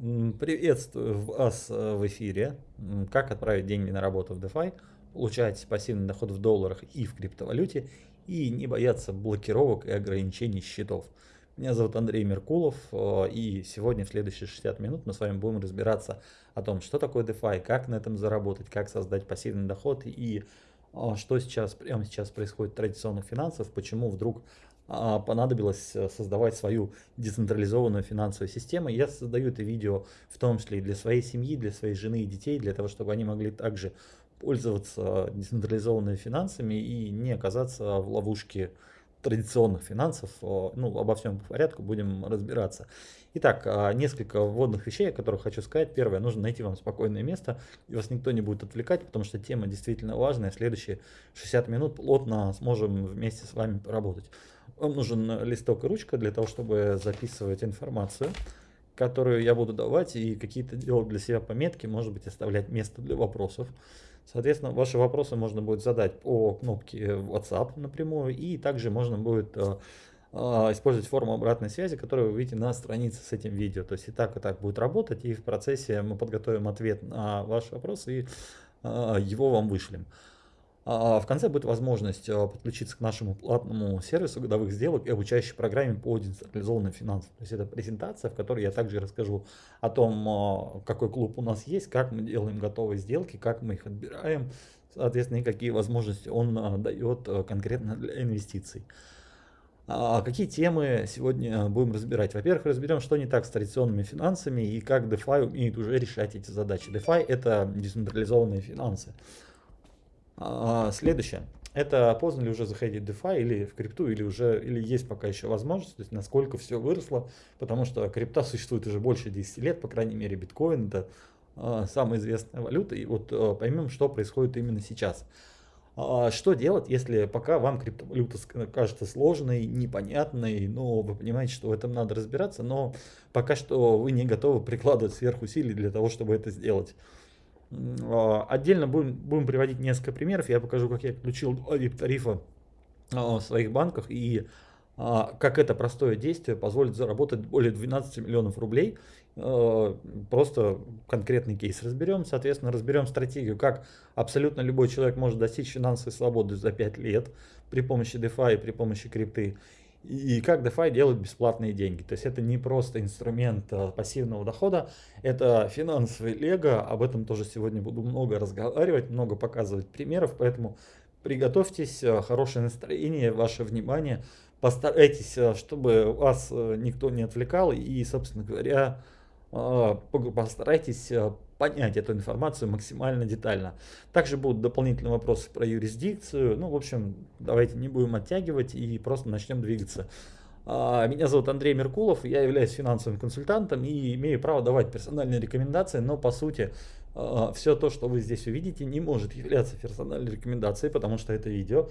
Приветствую вас э, в эфире. Как отправить деньги на работу в DeFi, получать пассивный доход в долларах и в криптовалюте и не бояться блокировок и ограничений счетов. Меня зовут Андрей Меркулов э, и сегодня в следующие 60 минут мы с вами будем разбираться о том, что такое DeFi, как на этом заработать, как создать пассивный доход и а, что сейчас, прямо сейчас происходит в традиционных финансах, почему вдруг понадобилось э, создавать свою децентрализованную финансовую систему. Я создаю это видео в том числе и для своей семьи, для своей жены и детей, для того, чтобы они могли также пользоваться децентрализованными финансами и не оказаться в ловушке традиционных финансов. О, Ну, обо всем по порядку будем разбираться. Итак, а, несколько вводных вещей, о которых хочу сказать. Первое, нужно найти вам спокойное место, и вас никто не будет отвлекать, потому что тема действительно важная. Следующие 60 минут плотно сможем вместе с вами поработать. Вам нужен листок и ручка для того, чтобы записывать информацию, которую я буду давать, и какие-то делать для себя пометки, может быть, оставлять место для вопросов. Соответственно, ваши вопросы можно будет задать по кнопке WhatsApp напрямую, и также можно будет э, э, использовать форму обратной связи, которую вы видите на странице с этим видео. То есть и так, и так будет работать, и в процессе мы подготовим ответ на ваши вопросы и э, его вам вышлем. А в конце будет возможность э, подключиться к нашему платному сервису годовых сделок и обучающей программе по децентрализованным финансам. То есть это презентация, в которой я также расскажу о том, какой клуб у нас есть, как мы делаем готовые сделки, как мы их отбираем, соответственно, и какие возможности он дает конкретно для инвестиций. А какие темы сегодня будем разбирать? Во-первых, разберем, что не так с традиционными финансами и как DeFi умеет уже решать эти задачи. DeFi это децентрализованные финансы. А, следующее. Это поздно ли уже заходить в DeFi или в крипту, или уже или есть пока еще возможность, то есть насколько все выросло, потому что крипта существует уже больше 10 лет, по крайней мере биткоин это а, самая известная валюта, и вот а, поймем, что происходит именно сейчас. А, что делать, если пока вам криптовалюта кажется сложной, непонятной, но вы понимаете, что в этом надо разбираться, но пока что вы не готовы прикладывать сверхусилий для того, чтобы это сделать. А, отдельно будем, будем приводить несколько примеров. Я покажу, как я включил VIP-тарифа а, в своих банках и а, как это простое действие позволит заработать более 12 миллионов рублей. Просто конкретный кейс разберем. Соответственно, разберем стратегию, как абсолютно любой человек может достичь финансовой свободы за 5 лет при помощи DeFi при помощи крипты. И как DeFi делает бесплатные деньги. То есть это не просто инструмент а, пассивного дохода, это финансовый лего. Об этом тоже сегодня буду много разговаривать, много показывать примеров. Поэтому приготовьтесь, а, хорошее настроение, ваше внимание. Постарайтесь, а, чтобы вас никто не отвлекал. И, собственно говоря, постарайтесь понять эту информацию максимально детально. Также будут дополнительные вопросы про юрисдикцию. Ну, в общем, давайте не будем оттягивать и просто начнем двигаться. А, меня зовут Андрей Меркулов, я являюсь финансовым консультантом и имею право давать персональные рекомендации, но по сути а, все то, что вы здесь увидите, не может являться персональной рекомендацией, потому что это видео.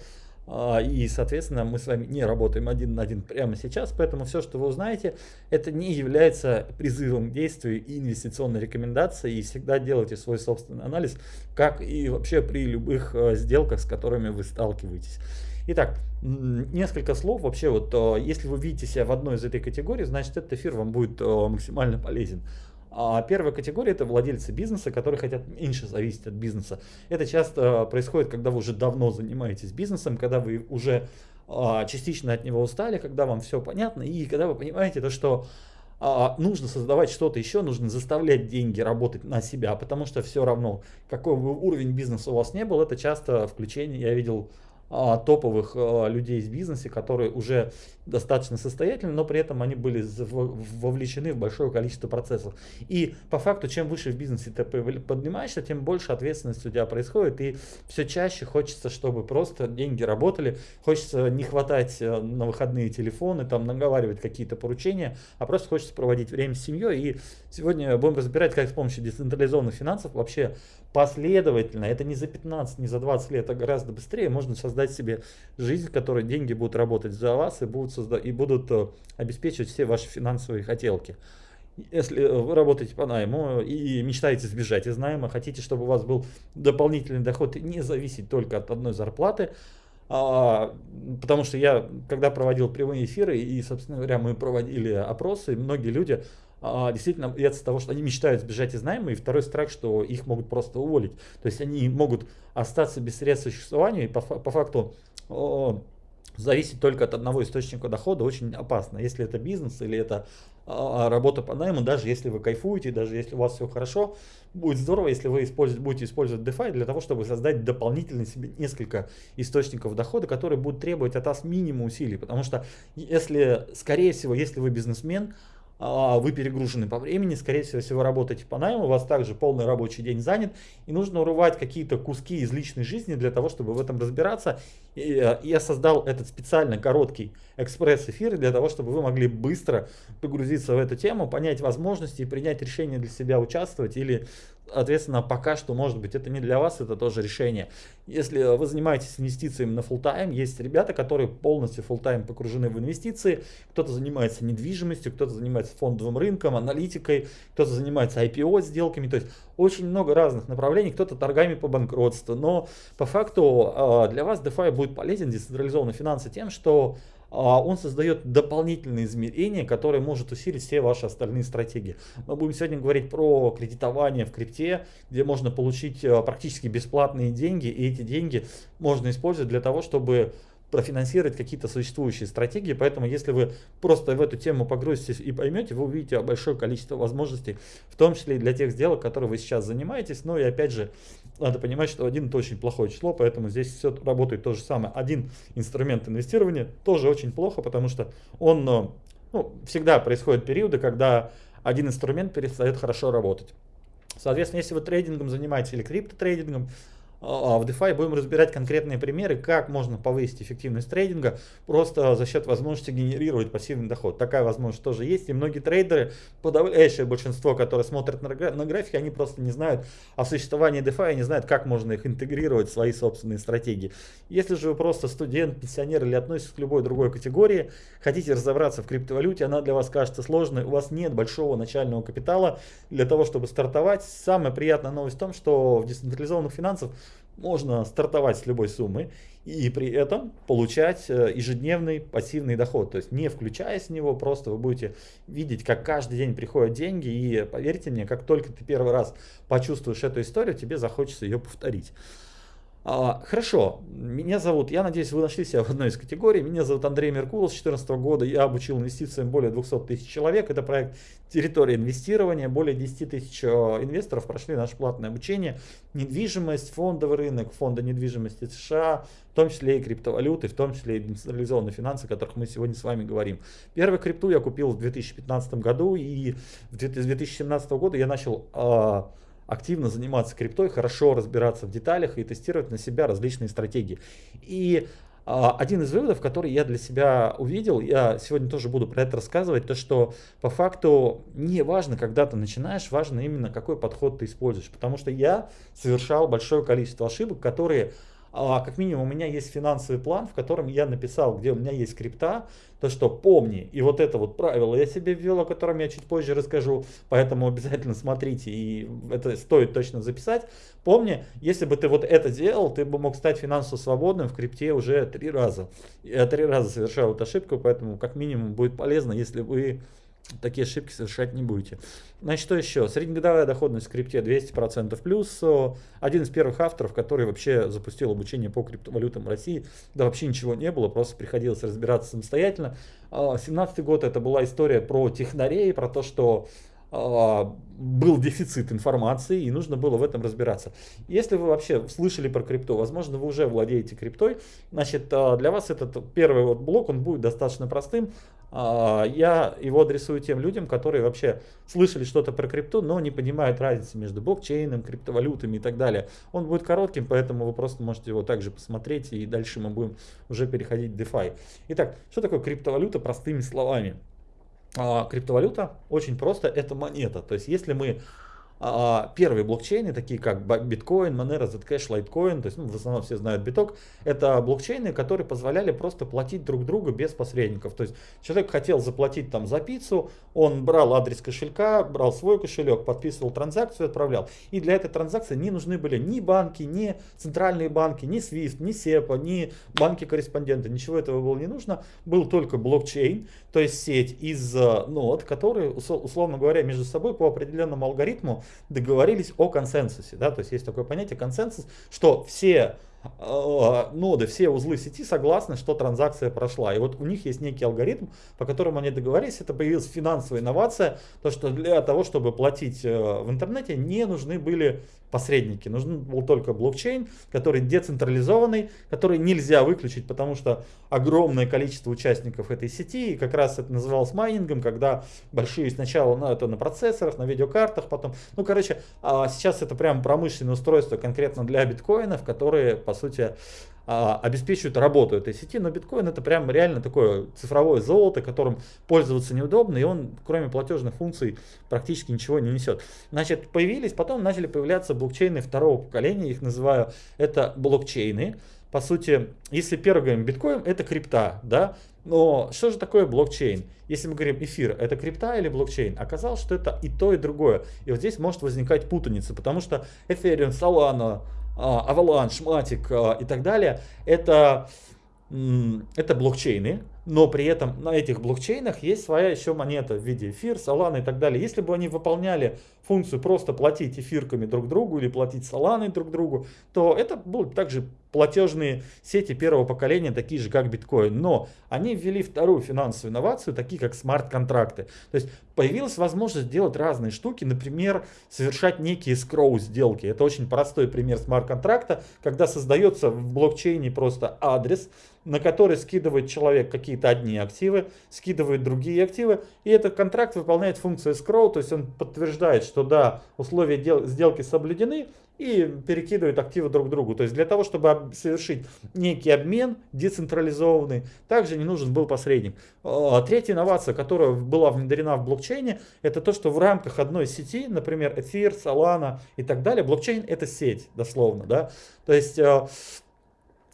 А, и, соответственно, мы с вами не работаем один на один прямо сейчас, поэтому все, что вы узнаете, это не является призывом к действию и инвестиционной рекомендацией. И всегда делайте свой собственный анализ, как и вообще при любых э, сделках, с которыми вы сталкиваетесь. Итак, несколько слов. Вообще, вот э, если вы видите себя в одной из этой категорий, значит этот эфир вам будет э, максимально полезен. А первая категория это владельцы бизнеса, которые хотят меньше зависеть от бизнеса. Это часто происходит, когда вы уже давно занимаетесь бизнесом, когда вы уже а, частично от него устали, когда вам все понятно, и когда вы понимаете то, что а, нужно создавать что-то еще, нужно заставлять деньги работать на себя, потому что все равно, какой бы уровень бизнеса у вас не был, это часто включение, я видел топовых а, людей из бизнеса, которые уже достаточно состоятельны, но при этом они были вовлечены в большое количество процессов. И по факту, чем выше в бизнесе ты поднимаешься, тем больше ответственности у тебя происходит, и все чаще хочется, чтобы просто деньги работали, хочется не хватать э, на выходные телефоны, там наговаривать какие-то поручения, а просто хочется проводить время с семьей. И сегодня будем разбирать, как с помощью децентрализованных финансов вообще последовательно, это не за 15, не за 20 лет, а гораздо быстрее можно создать себе жизнь, в которой деньги будут работать за вас и будут, созда и будут э, обеспечивать все ваши финансовые хотелки. Если вы работаете по найму и мечтаете сбежать из найма, хотите, чтобы у вас был дополнительный доход и не зависеть только от одной зарплаты, а, потому что я, когда проводил прямые эфиры и, собственно говоря, мы проводили опросы, многие люди а, действительно боятся того, что они мечтают сбежать из найма, и второй страх, что их могут просто уволить. То есть они могут остаться без средств существования, и по, по факту зависеть только от одного источника дохода очень опасно. Если это бизнес или это а, а, работа по найму, даже если вы кайфуете, даже если у вас все хорошо, будет здорово, если вы используете, будете использовать DeFi для того, чтобы создать дополнительно себе несколько источников дохода, которые будут требовать от вас минимум усилий. Потому что если, скорее всего, если вы бизнесмен, а, вы перегружены по времени, скорее всего, работаете по найму, у вас также полный рабочий день занят, и нужно урывать какие-то куски из личной жизни для того, чтобы в этом разбираться. И э, я создал этот специально короткий экспресс-эфир для того, чтобы вы могли быстро погрузиться в эту тему, понять возможности и принять решение для себя участвовать или Соответственно, пока что, может быть, это не для вас, это тоже решение. Если вы занимаетесь инвестициями на full time, есть ребята, которые полностью full time погружены в инвестиции. Кто-то занимается недвижимостью, кто-то занимается фондовым рынком, аналитикой, кто-то занимается IPO сделками. То есть очень много разных направлений, кто-то торгами по банкротству. Но по факту а, для вас DeFi будет полезен, децентрализованные финансы тем, что он создает дополнительные измерения, которые может усилить все ваши остальные стратегии. Мы будем сегодня говорить про кредитование в крипте, где можно получить а, практически бесплатные деньги, и эти деньги можно использовать для того, чтобы профинансировать какие-то существующие стратегии. Поэтому, если вы просто в эту тему погрузитесь и поймете, вы увидите большое количество возможностей, в том числе и для тех сделок, которые вы сейчас занимаетесь. Но и опять же, надо понимать, что один это очень плохое число, поэтому здесь все работает то же самое. Один инструмент инвестирования тоже очень плохо, потому что он э, ну, всегда происходят периоды, когда один инструмент перестает хорошо работать. Соответственно, если вы трейдингом занимаетесь или криптотрейдингом, а, а в DeFi будем разбирать конкретные примеры, как можно повысить эффективность трейдинга просто за счет возможности генерировать пассивный доход. Такая возможность тоже есть. И многие трейдеры, подавляющее большинство, которые смотрят на, на графики, они просто не знают о существовании DeFi, не знают, как можно их интегрировать в свои собственные стратегии. Если же вы просто студент, пенсионер или относитесь к любой другой категории, хотите разобраться в криптовалюте, она для вас кажется сложной, у вас нет большого начального капитала для того, чтобы стартовать. Самая приятная новость в том, что в децентрализованных финансах можно стартовать с любой суммы и при этом получать э, ежедневный пассивный доход. То есть не включая с него, просто вы будете видеть, как каждый день приходят деньги. И поверьте мне, как только ты первый раз почувствуешь эту историю, тебе захочется ее повторить. А, хорошо, меня зовут, я надеюсь, вы нашли себя в одной из категорий. Меня зовут Андрей Меркулов, с 2014 года я обучил инвестициям более 200 тысяч человек. Это проект территория инвестирования. Более 10 тысяч э, инвесторов прошли наше платное обучение. Недвижимость, фондовый рынок, фонды недвижимости США, в том числе и криптовалюты, в том числе и децентрализованные финансы, о которых мы сегодня с вами говорим. Первую крипту я купил в 2015 году и с 2017 года я начал а, активно заниматься криптой, хорошо разбираться в деталях и тестировать на себя различные стратегии. И а, один из выводов, который я для себя увидел, я сегодня тоже буду про это рассказывать, то что по факту не важно, когда ты начинаешь, важно именно какой подход ты используешь. Потому что я совершал большое количество ошибок, которые а, как минимум у меня есть финансовый план, в котором я написал, где у меня есть крипта, то что помни, и вот это вот правило я себе ввел, о котором я чуть позже расскажу, поэтому обязательно смотрите, и это стоит точно записать. Помни, если бы ты вот это делал, ты бы мог стать финансово свободным в крипте уже три раза. Я три раза совершал эту ошибку, поэтому как минимум будет полезно, если вы такие ошибки совершать не будете. Значит, что еще? Среднегодовая доходность в крипте 200% плюс. Один из первых авторов, который вообще запустил обучение по криптовалютам в России. Да вообще ничего не было, просто приходилось разбираться самостоятельно. 17 год это была история про технарей, про то, что а, был дефицит информации и нужно было в этом разбираться. Если вы вообще слышали про крипту, возможно вы уже владеете криптой, значит а, для вас этот первый вот блок он будет достаточно простым. А, я его адресую тем людям, которые вообще слышали что-то про крипту, но не понимают разницы между блокчейном, криптовалютами и так далее. Он будет коротким, поэтому вы просто можете его также посмотреть и дальше мы будем уже переходить в DeFi. Итак, что такое криптовалюта простыми словами? А, криптовалюта очень просто, это монета. То есть если мы первые блокчейны, такие как биткоин, Monero, Zcash, Litecoin, то есть ну, в основном все знают биток, это блокчейны, которые позволяли просто платить друг другу без посредников. То есть человек хотел заплатить там за пиццу, он брал адрес кошелька, брал свой кошелек, подписывал транзакцию, отправлял. И для этой транзакции не нужны были ни банки, ни центральные банки, ни SWIFT, ни SEPA, ни банки-корреспонденты, ничего этого было не нужно. Был только блокчейн, то есть сеть из э, нод, которые, условно говоря, между собой по определенному алгоритму договорились о консенсусе. Да? То есть есть такое понятие консенсус, что все ноды, все узлы сети согласны, что транзакция прошла. И вот у них есть некий алгоритм, по которому они договорились. Это появилась финансовая инновация, то что для того, чтобы платить э, в интернете, не нужны были посредники. Нужен был только блокчейн, который децентрализованный, который нельзя выключить, потому что огромное количество участников этой сети, и как раз это называлось майнингом, когда большие сначала ну, это на процессорах, на видеокартах, потом, ну короче, а сейчас это прям промышленное устройство конкретно для биткоинов, которые по сути а, обеспечивают работу этой сети, но биткоин это прям реально такое цифровое золото, которым пользоваться неудобно, и он кроме платежных функций практически ничего не несет. Значит, появились, потом начали появляться блокчейны второго поколения, их называю, это блокчейны. По сути, если первый говорим биткоин, это крипта, да, но что же такое блокчейн? Если мы говорим эфир, это крипта или блокчейн? Оказалось, что это и то, и другое. И вот здесь может возникать путаница, потому что Ethereum, Solana, Avalanche, Matic а, и так далее, это, это блокчейны, но при этом на этих блокчейнах есть своя еще монета в виде эфир, Solana и так далее. Если бы они выполняли функцию просто платить эфирками друг другу или платить Solana друг другу, то это будут также платежные сети первого поколения, такие же как биткоин. Но они ввели вторую финансовую инновацию, такие как смарт-контракты. То есть появилась возможность делать разные штуки, например, совершать некие скроу сделки. Это очень простой пример смарт-контракта, когда создается в блокчейне просто адрес, на который скидывает человек какие-то одни активы, скидывает другие активы, и этот контракт выполняет функцию scroll, то есть он подтверждает, что да, условия сделки соблюдены, и перекидывают активы друг другу. То есть для того, чтобы совершить некий обмен децентрализованный, также не нужен был посредник. А, третья инновация, которая была внедрена в блокчейне, это то, что в рамках одной сети, например, Эфир, Solana и так далее, блокчейн это сеть, дословно. Да? То есть а,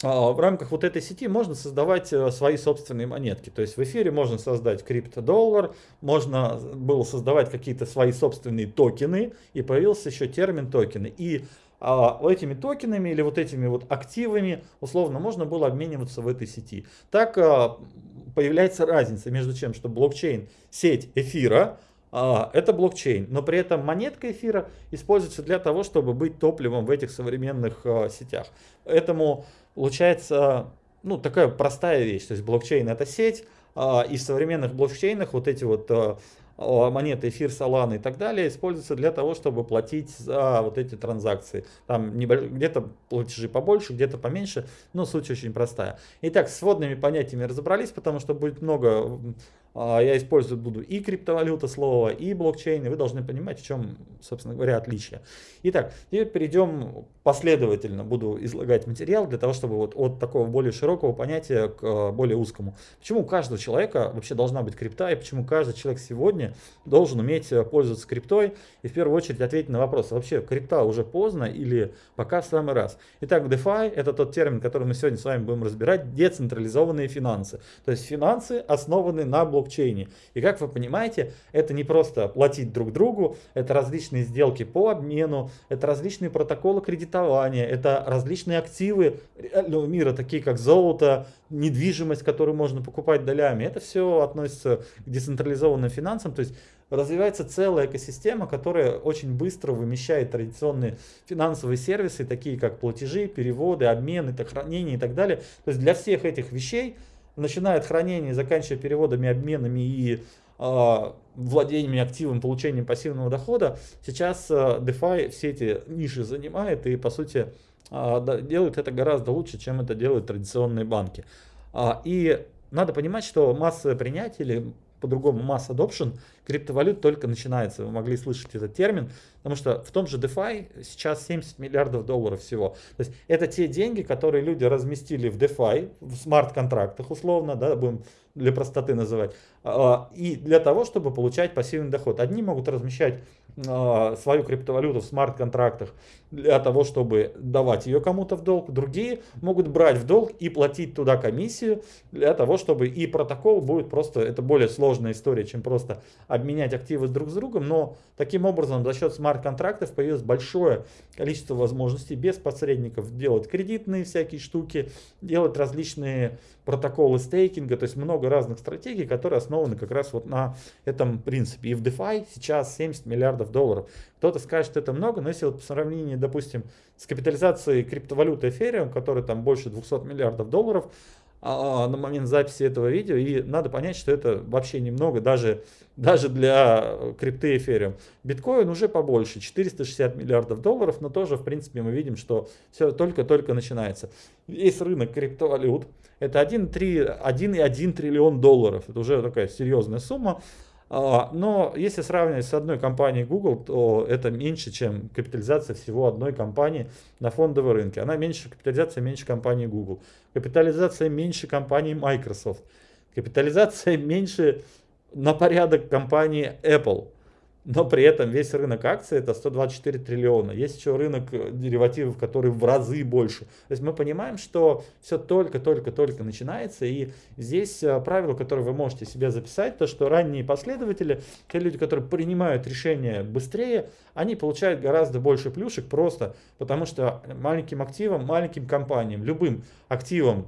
в рамках вот этой сети можно создавать э, свои собственные монетки. То есть в эфире можно создать криптодоллар, можно было создавать какие-то свои собственные токены, и появился еще термин токены. И а, этими токенами или вот этими вот активами условно можно было обмениваться в этой сети. Так а, появляется разница между чем, что блокчейн, сеть эфира, а, это блокчейн, но при этом монетка эфира используется для того, чтобы быть топливом в этих современных а, сетях. Поэтому получается ну, такая простая вещь. То есть блокчейн это сеть, а, и в современных блокчейнах вот эти вот а, монеты эфир, Solana и так далее используются для того, чтобы платить за вот эти транзакции. Там где-то платежи побольше, где-то поменьше, но суть очень простая. Итак, с вводными понятиями разобрались, потому что будет много а, я использовать буду и криптовалюта слова, и блокчейн, и вы должны понимать, в чем, собственно говоря, отличие. Итак, теперь перейдем последовательно, буду излагать материал для того, чтобы вот от такого более широкого понятия к а, более узкому. Почему у каждого человека вообще должна быть крипта, и почему каждый человек сегодня должен уметь э, пользоваться криптой, и в первую очередь ответить на вопрос, вообще крипта уже поздно или пока в самый раз. Итак, DeFi это тот термин, который мы сегодня с вами будем разбирать, децентрализованные финансы. То есть финансы основаны на блокчейне блокчейне. И как вы понимаете, это не просто платить друг другу, это различные сделки по обмену, это различные протоколы кредитования, это различные активы реального мира, такие как золото, недвижимость, которую можно покупать долями. Это все относится к децентрализованным финансам, то есть развивается целая экосистема, которая очень быстро вымещает традиционные финансовые сервисы, такие как платежи, переводы, обмены, хранение и так далее. То есть для всех этих вещей начиная от хранения, заканчивая переводами, обменами и э, владениями активом, получением пассивного дохода, сейчас э, DeFi все эти ниши занимает и по сути э, делает это гораздо лучше, чем это делают традиционные банки. Э, и надо понимать, что массовое принятие или по-другому масс adoption криптовалют только начинается. Вы могли слышать этот термин, потому что в том же DeFi сейчас 70 миллиардов долларов всего. То есть это те деньги, которые люди разместили в DeFi, в смарт-контрактах условно, да, будем для простоты называть, а, и для того, чтобы получать пассивный доход. Одни могут размещать э, свою криптовалюту в смарт-контрактах для того, чтобы давать ее кому-то в долг. Другие могут брать в долг и платить туда комиссию для того, чтобы и протокол будет просто, это более сложная история, чем просто обменять активы друг с другом, но таким образом за счет смарт-контрактов появилось большое количество возможностей без посредников делать кредитные всякие штуки, делать различные протоколы стейкинга, то есть много разных стратегий, которые основаны как раз вот на этом принципе. И в DeFi сейчас 70 миллиардов долларов. Кто-то скажет, что это много, но если вот по сравнению, допустим, с капитализацией криптовалюты Ethereum, которая там больше 200 миллиардов долларов, на момент записи этого видео, и надо понять, что это вообще немного, даже, даже для крипты Ethereum. Биткоин уже побольше, 460 миллиардов долларов, но тоже, в принципе, мы видим, что все только-только начинается. Весь рынок криптовалют, это 1,1 триллион долларов, это уже такая серьезная сумма. А, но если сравнивать с одной компанией Google, то это меньше, чем капитализация всего одной компании на фондовом рынке. Она меньше, капитализация меньше компании Google. Капитализация меньше компании Microsoft. Капитализация меньше на порядок компании Apple но при этом весь рынок акций это 124 триллиона. Есть еще рынок э, деривативов, который в разы больше. То есть мы понимаем, что все только-только-только начинается. И здесь э, правило, которое вы можете себе записать, то что ранние последователи, те люди, которые принимают решения быстрее, они получают гораздо больше плюшек просто потому что маленьким активам, маленьким компаниям, любым активам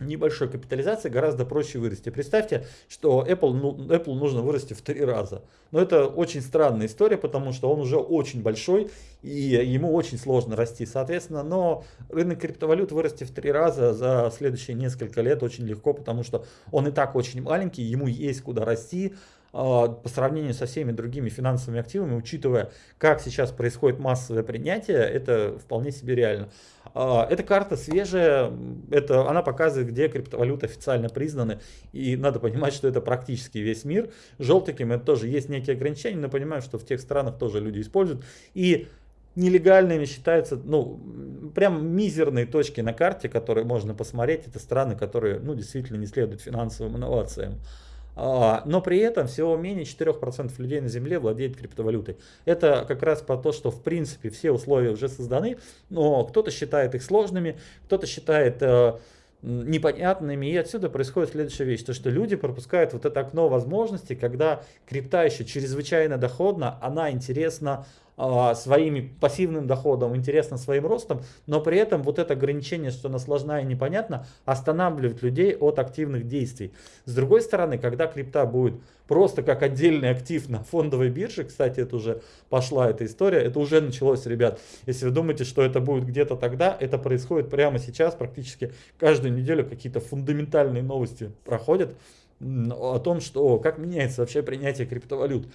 небольшой капитализации гораздо проще вырасти. Представьте, что Apple, ну, Apple нужно вырасти в три раза. Но это очень странная история, потому что он уже очень большой и ему очень сложно расти. Соответственно, но рынок криптовалют вырасти в три раза за следующие несколько лет очень легко, потому что он и так очень маленький, ему есть куда расти. А, по сравнению со всеми другими финансовыми активами, учитывая, как сейчас происходит массовое принятие, это вполне себе реально. А, эта карта свежая, это, она показывает, где криптовалюты официально признаны, и надо понимать, что это практически весь мир. Желтеньким это тоже есть некие ограничения, но понимаем, что в тех странах тоже люди используют. И нелегальными считаются, ну, прям мизерные точки на карте, которые можно посмотреть, это страны, которые, ну, действительно не следуют финансовым инновациям. А, но при этом всего менее 4% людей на Земле владеет криптовалютой. Это как раз по то, что в принципе все условия уже созданы, но кто-то считает их сложными, кто-то считает э, непонятными. И отсюда происходит следующая вещь, то что люди пропускают вот это окно возможностей, когда крипта еще чрезвычайно доходна, она интересна своим пассивным доходом, интересно своим ростом, но при этом вот это ограничение, что она сложна и непонятна, останавливает людей от активных действий. С другой стороны, когда крипта будет просто как отдельный актив на фондовой бирже, кстати, это уже пошла эта история, это уже началось, ребят. Если вы думаете, что это будет где-то тогда, это происходит прямо сейчас, практически каждую неделю какие-то фундаментальные новости проходят о том, что как меняется вообще принятие криптовалют.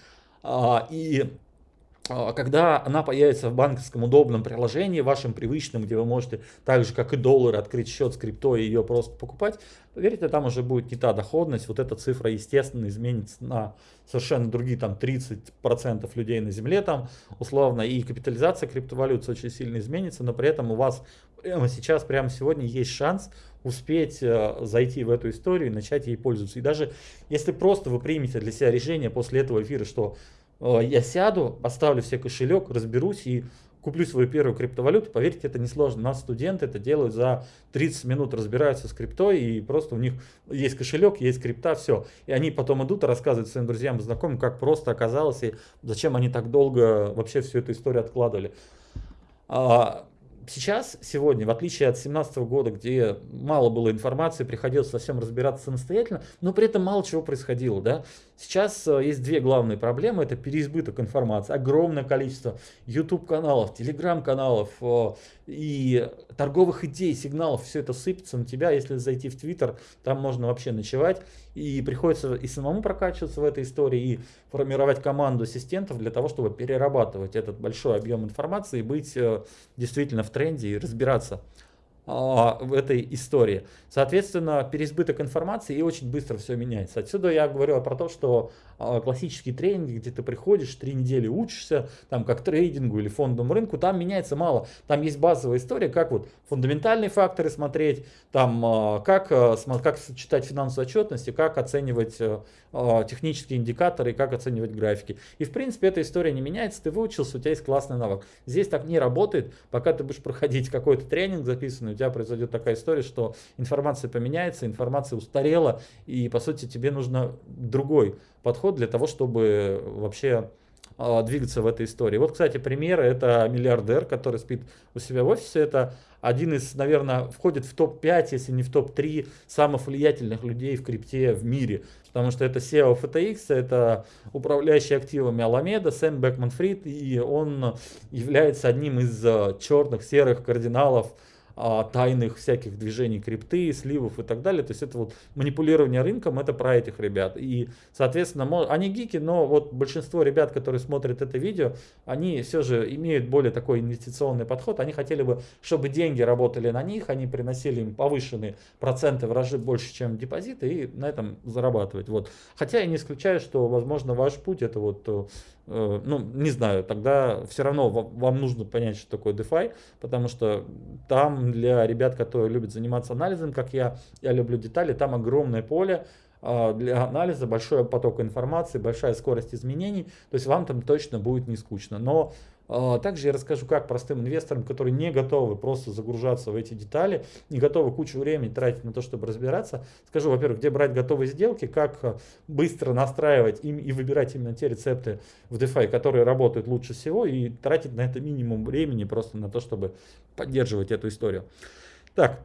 А, и а, когда она появится в банковском удобном приложении, вашем привычном, где вы можете так же, как и доллар, открыть счет с крипто и ее просто покупать, поверьте, там уже будет не та доходность, вот эта цифра, естественно, изменится на совершенно другие, там, 30% людей на земле, там, условно, и капитализация криптовалют очень сильно изменится, но при этом у вас прямо сейчас, прямо сегодня есть шанс успеть э, зайти в эту историю и начать ей пользоваться. И даже если просто вы примете для себя решение после этого эфира, что я сяду, поставлю все кошелек, разберусь и куплю свою первую криптовалюту. Поверьте, это несложно. У нас студенты это делают за 30 минут, разбираются с криптой, и просто у них есть кошелек, есть крипта, все. И они потом идут и рассказывают своим друзьям и знакомым, как просто оказалось, и зачем они так долго вообще всю эту историю откладывали. Сейчас, сегодня, в отличие от 2017 года, где мало было информации, приходилось совсем разбираться самостоятельно, но при этом мало чего происходило. Да? Сейчас э, есть две главные проблемы. Это переизбыток информации, огромное количество YouTube-каналов, Telegram-каналов э, и торговых идей, сигналов. Все это сыпется на тебя. Если зайти в Twitter, там можно вообще ночевать. И приходится и самому прокачиваться в этой истории, и формировать команду ассистентов для того, чтобы перерабатывать этот большой объем информации и быть э, действительно в тренде и разбираться в этой истории. Соответственно, переизбыток информации и очень быстро все меняется. Отсюда я говорю про то, что а, классические тренинги, где ты приходишь, три недели учишься, там как трейдингу или фондовому рынку, там меняется мало. Там есть базовая история, как вот фундаментальные факторы смотреть, там а, как, как читать финансовую отчетность, и как оценивать технические индикаторы, и как оценивать графики. И в принципе эта история не меняется, ты выучился, у тебя есть классный навык. Здесь так не работает, пока ты будешь проходить какой-то тренинг записанный, тебя произойдет такая история, что информация поменяется, информация устарела, и по сути тебе нужно другой подход для того, чтобы вообще а, двигаться в этой истории. Вот, кстати, примеры. Это миллиардер, который спит у себя в офисе. Это один из, наверное, входит в топ-5, если не в топ-3 самых влиятельных людей в крипте в мире. Потому что это SEO FTX, это управляющий активами Alameda, Сэм Бекман Фрид, и он является одним из а, черных, серых кардиналов а, тайных всяких движений крипты, сливов и так далее. То есть это вот манипулирование рынком, это про этих ребят. И, соответственно, они гики, но вот большинство ребят, которые смотрят это видео, они все же имеют более такой инвестиционный подход. Они хотели бы, чтобы деньги работали на них, они приносили им повышенные проценты вражи больше, чем депозиты, и на этом зарабатывать. Вот. Хотя я не исключаю, что, возможно, ваш путь это вот Э, ну, не знаю, тогда все равно вам нужно понять, что такое DeFi, потому что там для ребят, которые любят заниматься анализом, как я, я люблю детали, там огромное поле, а, для анализа, большой поток информации, большая скорость изменений, то есть вам там точно будет не скучно. Но также я расскажу, как простым инвесторам, которые не готовы просто загружаться в эти детали, не готовы кучу времени тратить на то, чтобы разбираться, скажу, во-первых, где брать готовые сделки, как а, быстро настраивать им и выбирать именно те рецепты в DeFi, которые работают лучше всего, и тратить на это минимум времени просто на то, чтобы поддерживать эту историю. Так,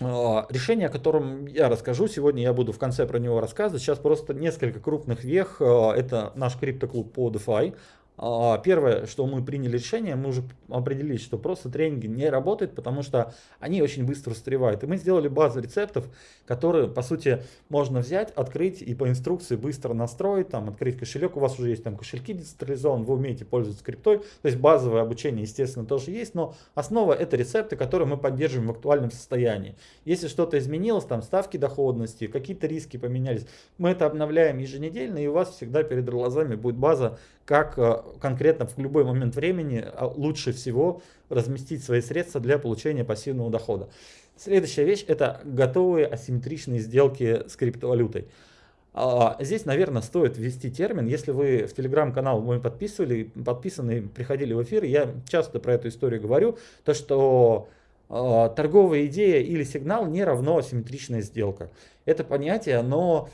а, Решение, о котором я расскажу, сегодня я буду в конце про него рассказывать. Сейчас просто несколько крупных вех. Это наш криптоклуб по DeFi. А, первое, что мы приняли решение, мы уже определились, что просто тренинги не работают, потому что они очень быстро устаревают. И мы сделали базу рецептов, которые, по сути, можно взять, открыть и по инструкции быстро настроить, там, открыть кошелек, у вас уже есть там кошельки децентрализованы, вы умеете пользоваться криптой, то есть базовое обучение, естественно, тоже есть, но основа это рецепты, которые мы поддерживаем в актуальном состоянии. Если что-то изменилось, там ставки доходности, какие-то риски поменялись, мы это обновляем еженедельно, и у вас всегда перед глазами будет база, как э, конкретно в любой момент времени а, лучше всего разместить свои средства для получения пассивного дохода. Следующая вещь это готовые асимметричные сделки с криптовалютой. А, здесь, наверное, стоит ввести термин. Если вы в телеграм-канал мой подписывали, подписаны, приходили в эфир, я часто про эту историю говорю, то что а, торговая идея или сигнал не равно асимметричная сделка. Это понятие, оно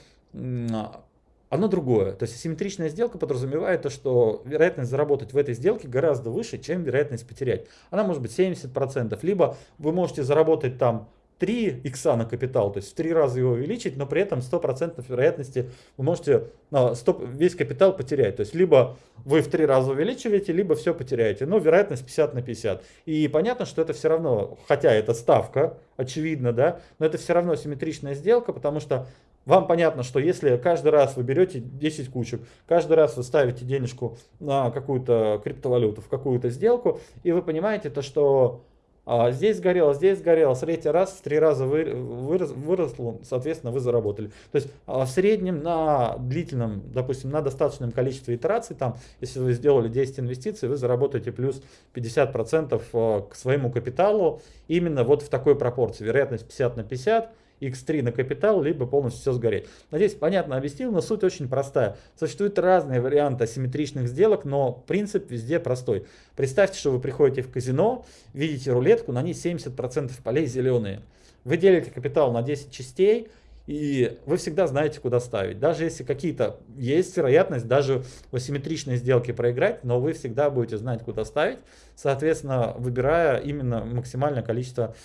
оно другое. То есть асимметричная сделка подразумевает то, что вероятность заработать в этой сделке гораздо выше, чем вероятность потерять. Она может быть 70%. Либо вы можете заработать там 3 икса на капитал, то есть в 3 раза его увеличить, но при этом 100% вероятности вы можете ну, 100, весь капитал потерять. То есть либо вы в 3 раза увеличиваете, либо все потеряете. Но вероятность 50 на 50. И понятно, что это все равно, хотя это ставка, очевидно, да, но это все равно симметричная сделка, потому что вам понятно, что если каждый раз вы берете 10 кучек, каждый раз вы ставите денежку на какую-то криптовалюту, в какую-то сделку, и вы понимаете то, что а, здесь сгорело, здесь сгорело, третий раз, в три раза вы, вырос, выросло, соответственно, вы заработали. То есть а, в среднем на длительном, допустим, на достаточном количестве итераций, там, если вы сделали 10 инвестиций, вы заработаете плюс 50% а, к своему капиталу именно вот в такой пропорции. Вероятность 50 на 50 X3 на капитал, либо полностью все сгореть. Надеюсь, понятно объяснил, но суть очень простая. Существуют разные варианты асимметричных сделок, но принцип везде простой. Представьте, что вы приходите в казино, видите рулетку, на ней 70% полей зеленые. Вы делите капитал на 10 частей, и вы всегда знаете, куда ставить. Даже если какие-то есть вероятность даже в асимметричной сделке проиграть, но вы всегда будете знать, куда ставить, соответственно, выбирая именно максимальное количество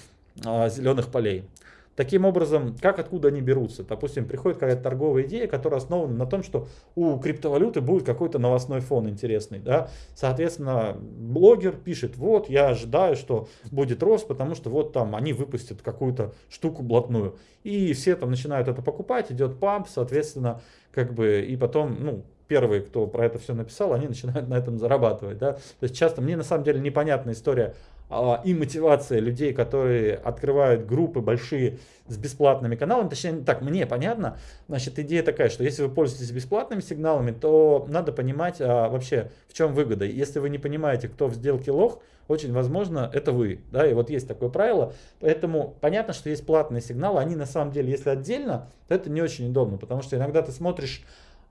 а, зеленых полей. Таким образом, как откуда они берутся? Допустим, приходит какая-то торговая идея, которая основана на том, что у криптовалюты будет какой-то новостной фон интересный. Да? Соответственно, блогер пишет, вот я ожидаю, что будет рост, потому что вот там они выпустят какую-то штуку блатную. И все там начинают это покупать, идет памп, соответственно, как бы, и потом, ну, первые, кто про это все написал, они начинают на этом зарабатывать. Да? То есть часто мне на самом деле непонятна история и мотивация людей, которые открывают группы большие с бесплатными каналами, точнее, так, мне понятно, значит, идея такая, что если вы пользуетесь бесплатными сигналами, то надо понимать а, вообще, в чем выгода. Если вы не понимаете, кто в сделке лох, очень возможно, это вы, да, и вот есть такое правило, поэтому понятно, что есть платные сигналы, они на самом деле, если отдельно, то это не очень удобно, потому что иногда ты смотришь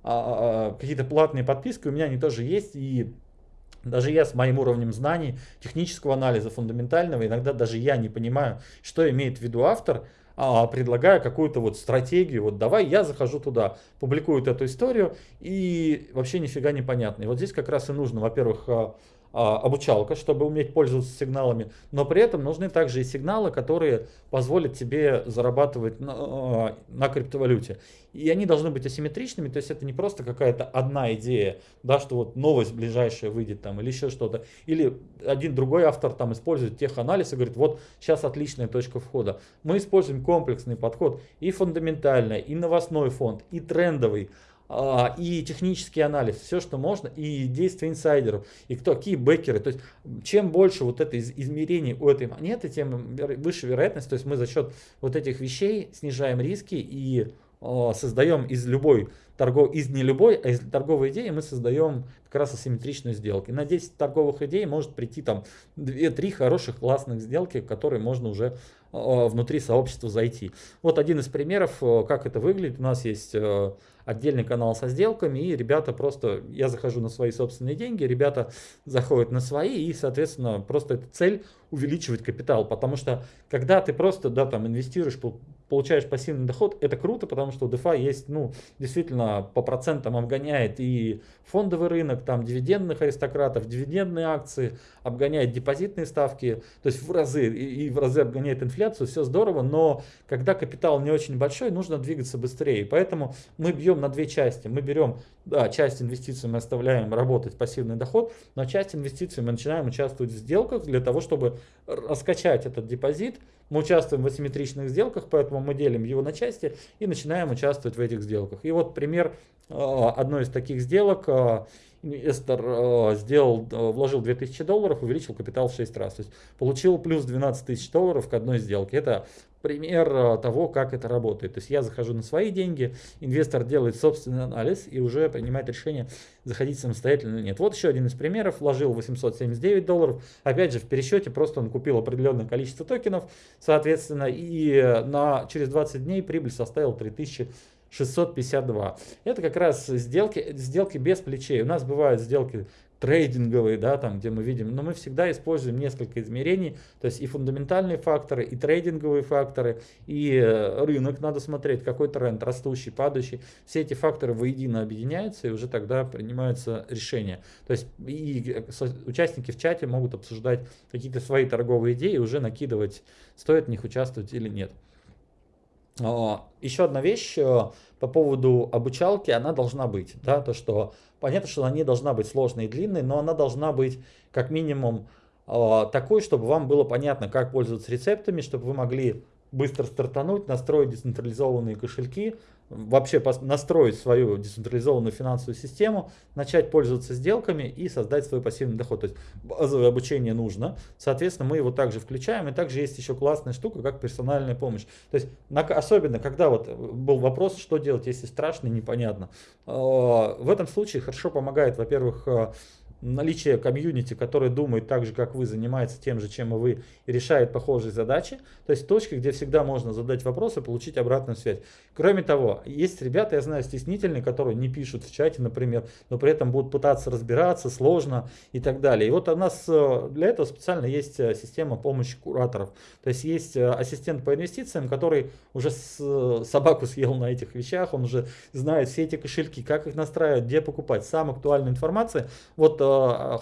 а, а, а какие-то платные подписки, у меня они тоже есть, и даже я с моим уровнем знаний, технического анализа, фундаментального, иногда даже я не понимаю, что имеет в виду автор, а, предлагая какую-то вот стратегию, вот давай я захожу туда, публикуют эту историю и вообще нифига не понятно. И вот здесь как раз и нужно, во-первых, а, обучалка, чтобы уметь пользоваться сигналами, но при этом нужны также и сигналы, которые позволят тебе зарабатывать на, а, на криптовалюте. И они должны быть асимметричными, то есть это не просто какая-то одна идея, да, что вот новость ближайшая выйдет там или еще что-то. Или один другой автор там использует теханализ и говорит, вот сейчас отличная точка входа. Мы используем комплексный подход и фундаментальный, и новостной фонд, и трендовый. А, и технический анализ, все, что можно, и действия инсайдеров, и кто, какие бэкеры. То есть, чем больше вот это измерений у этой монеты, тем выше вероятность. То есть, мы за счет вот этих вещей снижаем риски и а, создаем из любой торгов, из не любой, а из торговой идеи мы создаем как раз асимметричную сделку. И на 10 торговых идей может прийти там 2-3 хороших классных сделки, которые можно уже внутри сообщества зайти. Вот один из примеров, как это выглядит. У нас есть отдельный канал со сделками, и ребята просто, я захожу на свои собственные деньги, ребята заходят на свои, и, соответственно, просто эта цель увеличивать капитал, потому что когда ты просто, да, там инвестируешь, получаешь пассивный доход, это круто, потому что у DeFi есть, ну, действительно, по процентам обгоняет и фондовый рынок, там, дивидендных аристократов, дивидендные акции, обгоняет депозитные ставки, то есть в разы, и, и в разы обгоняет инфляцию, все здорово, но когда капитал не очень большой, нужно двигаться быстрее, поэтому мы бьем на две части, мы берем, да, часть инвестиций мы оставляем работать пассивный доход, но часть инвестиций мы начинаем участвовать в сделках для того, чтобы раскачать этот депозит, мы участвуем в асимметричных сделках, поэтому мы делим его на части и начинаем участвовать в этих сделках. И вот пример э, одной из таких сделок. Э, инвестор э, сделал, вложил 2000 долларов, увеличил капитал в 6 раз. То есть получил плюс 12 тысяч долларов к одной сделке. Это пример того, как это работает. То есть я захожу на свои деньги, инвестор делает собственный анализ и уже принимает решение, заходить самостоятельно или нет. Вот еще один из примеров. Вложил 879 долларов. Опять же, в пересчете просто он купил определенное количество токенов, соответственно, и на, через 20 дней прибыль составила 3000 652. Это как раз сделки, сделки без плечей. У нас бывают сделки трейдинговые, да, там, где мы видим, но мы всегда используем несколько измерений, то есть и фундаментальные факторы, и трейдинговые факторы, и э, рынок надо смотреть, какой тренд, растущий, падающий, все эти факторы воедино объединяются, и уже тогда принимаются решения. То есть и участники в чате могут обсуждать какие-то свои торговые идеи, уже накидывать, стоит в них участвовать или нет. А, Еще одна вещь э, по поводу обучалки, она должна быть. Да, то, что понятно, что она не должна быть сложной и длинной, но она должна быть как минимум а, такой, чтобы вам было понятно, как пользоваться рецептами, чтобы вы могли быстро стартануть, настроить децентрализованные кошельки, вообще настроить свою децентрализованную финансовую систему, начать пользоваться сделками и создать свой пассивный доход. То есть базовое обучение нужно, соответственно, мы его также включаем. И также есть еще классная штука, как персональная помощь. То есть особенно, когда вот был вопрос, что делать, если страшно и непонятно. А, в этом случае хорошо помогает, во-первых, а, наличие комьюнити, который думает так же, как вы, занимается тем же, чем и вы, и решает похожие задачи. То есть точки, где всегда можно задать вопрос и получить обратную связь. Кроме того, есть ребята, я знаю, стеснительные, которые не пишут в чате, например, но при этом будут пытаться разбираться, сложно и так далее. И вот у нас э, для этого специально есть э, система помощи кураторов. То есть есть э, ассистент по инвестициям, который уже собаку съел на этих вещах, он уже знает все эти кошельки, как их настраивать, где покупать. Самая актуальная информация. Вот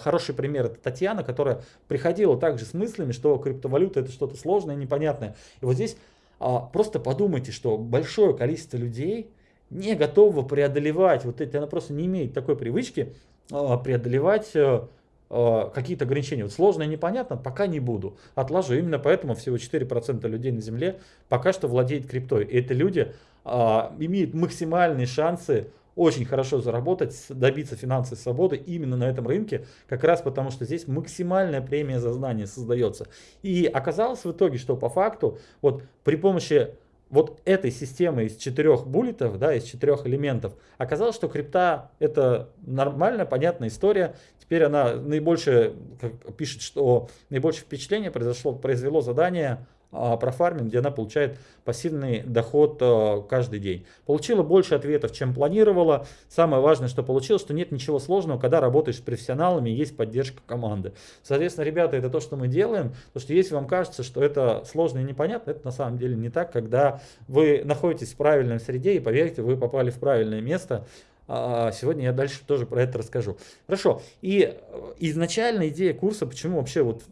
хороший пример это Татьяна, которая приходила также с мыслями, что криптовалюта это что-то сложное, непонятное. И вот здесь а, просто подумайте, что большое количество людей не готово преодолевать вот эти, она просто не имеет такой привычки а, преодолевать а, какие-то ограничения. Вот сложно и непонятно, пока не буду. Отложу. Именно поэтому всего 4% людей на Земле пока что владеет криптой. И это люди а, имеют максимальные шансы очень хорошо заработать, добиться финансовой свободы именно на этом рынке, как раз потому что здесь максимальная премия за знание создается. И оказалось в итоге, что по факту вот при помощи вот этой системы из четырех буллетов, да, из четырех элементов, оказалось, что крипта это нормальная, понятная история. Теперь она наибольшее, как пишет, что наибольшее впечатление произошло, произвело задание а, про фарминг, где она получает пассивный доход а, каждый день. Получила больше ответов, чем планировала. Самое важное, что получилось, что нет ничего сложного, когда работаешь с профессионалами есть поддержка команды. Соответственно, ребята, это то, что мы делаем. Потому что если вам кажется, что это сложно и непонятно, это на самом деле не так, когда вы находитесь в правильной среде и поверьте, вы попали в правильное место. А, сегодня я дальше тоже про это расскажу. Хорошо. И э, изначально идея курса, почему вообще вот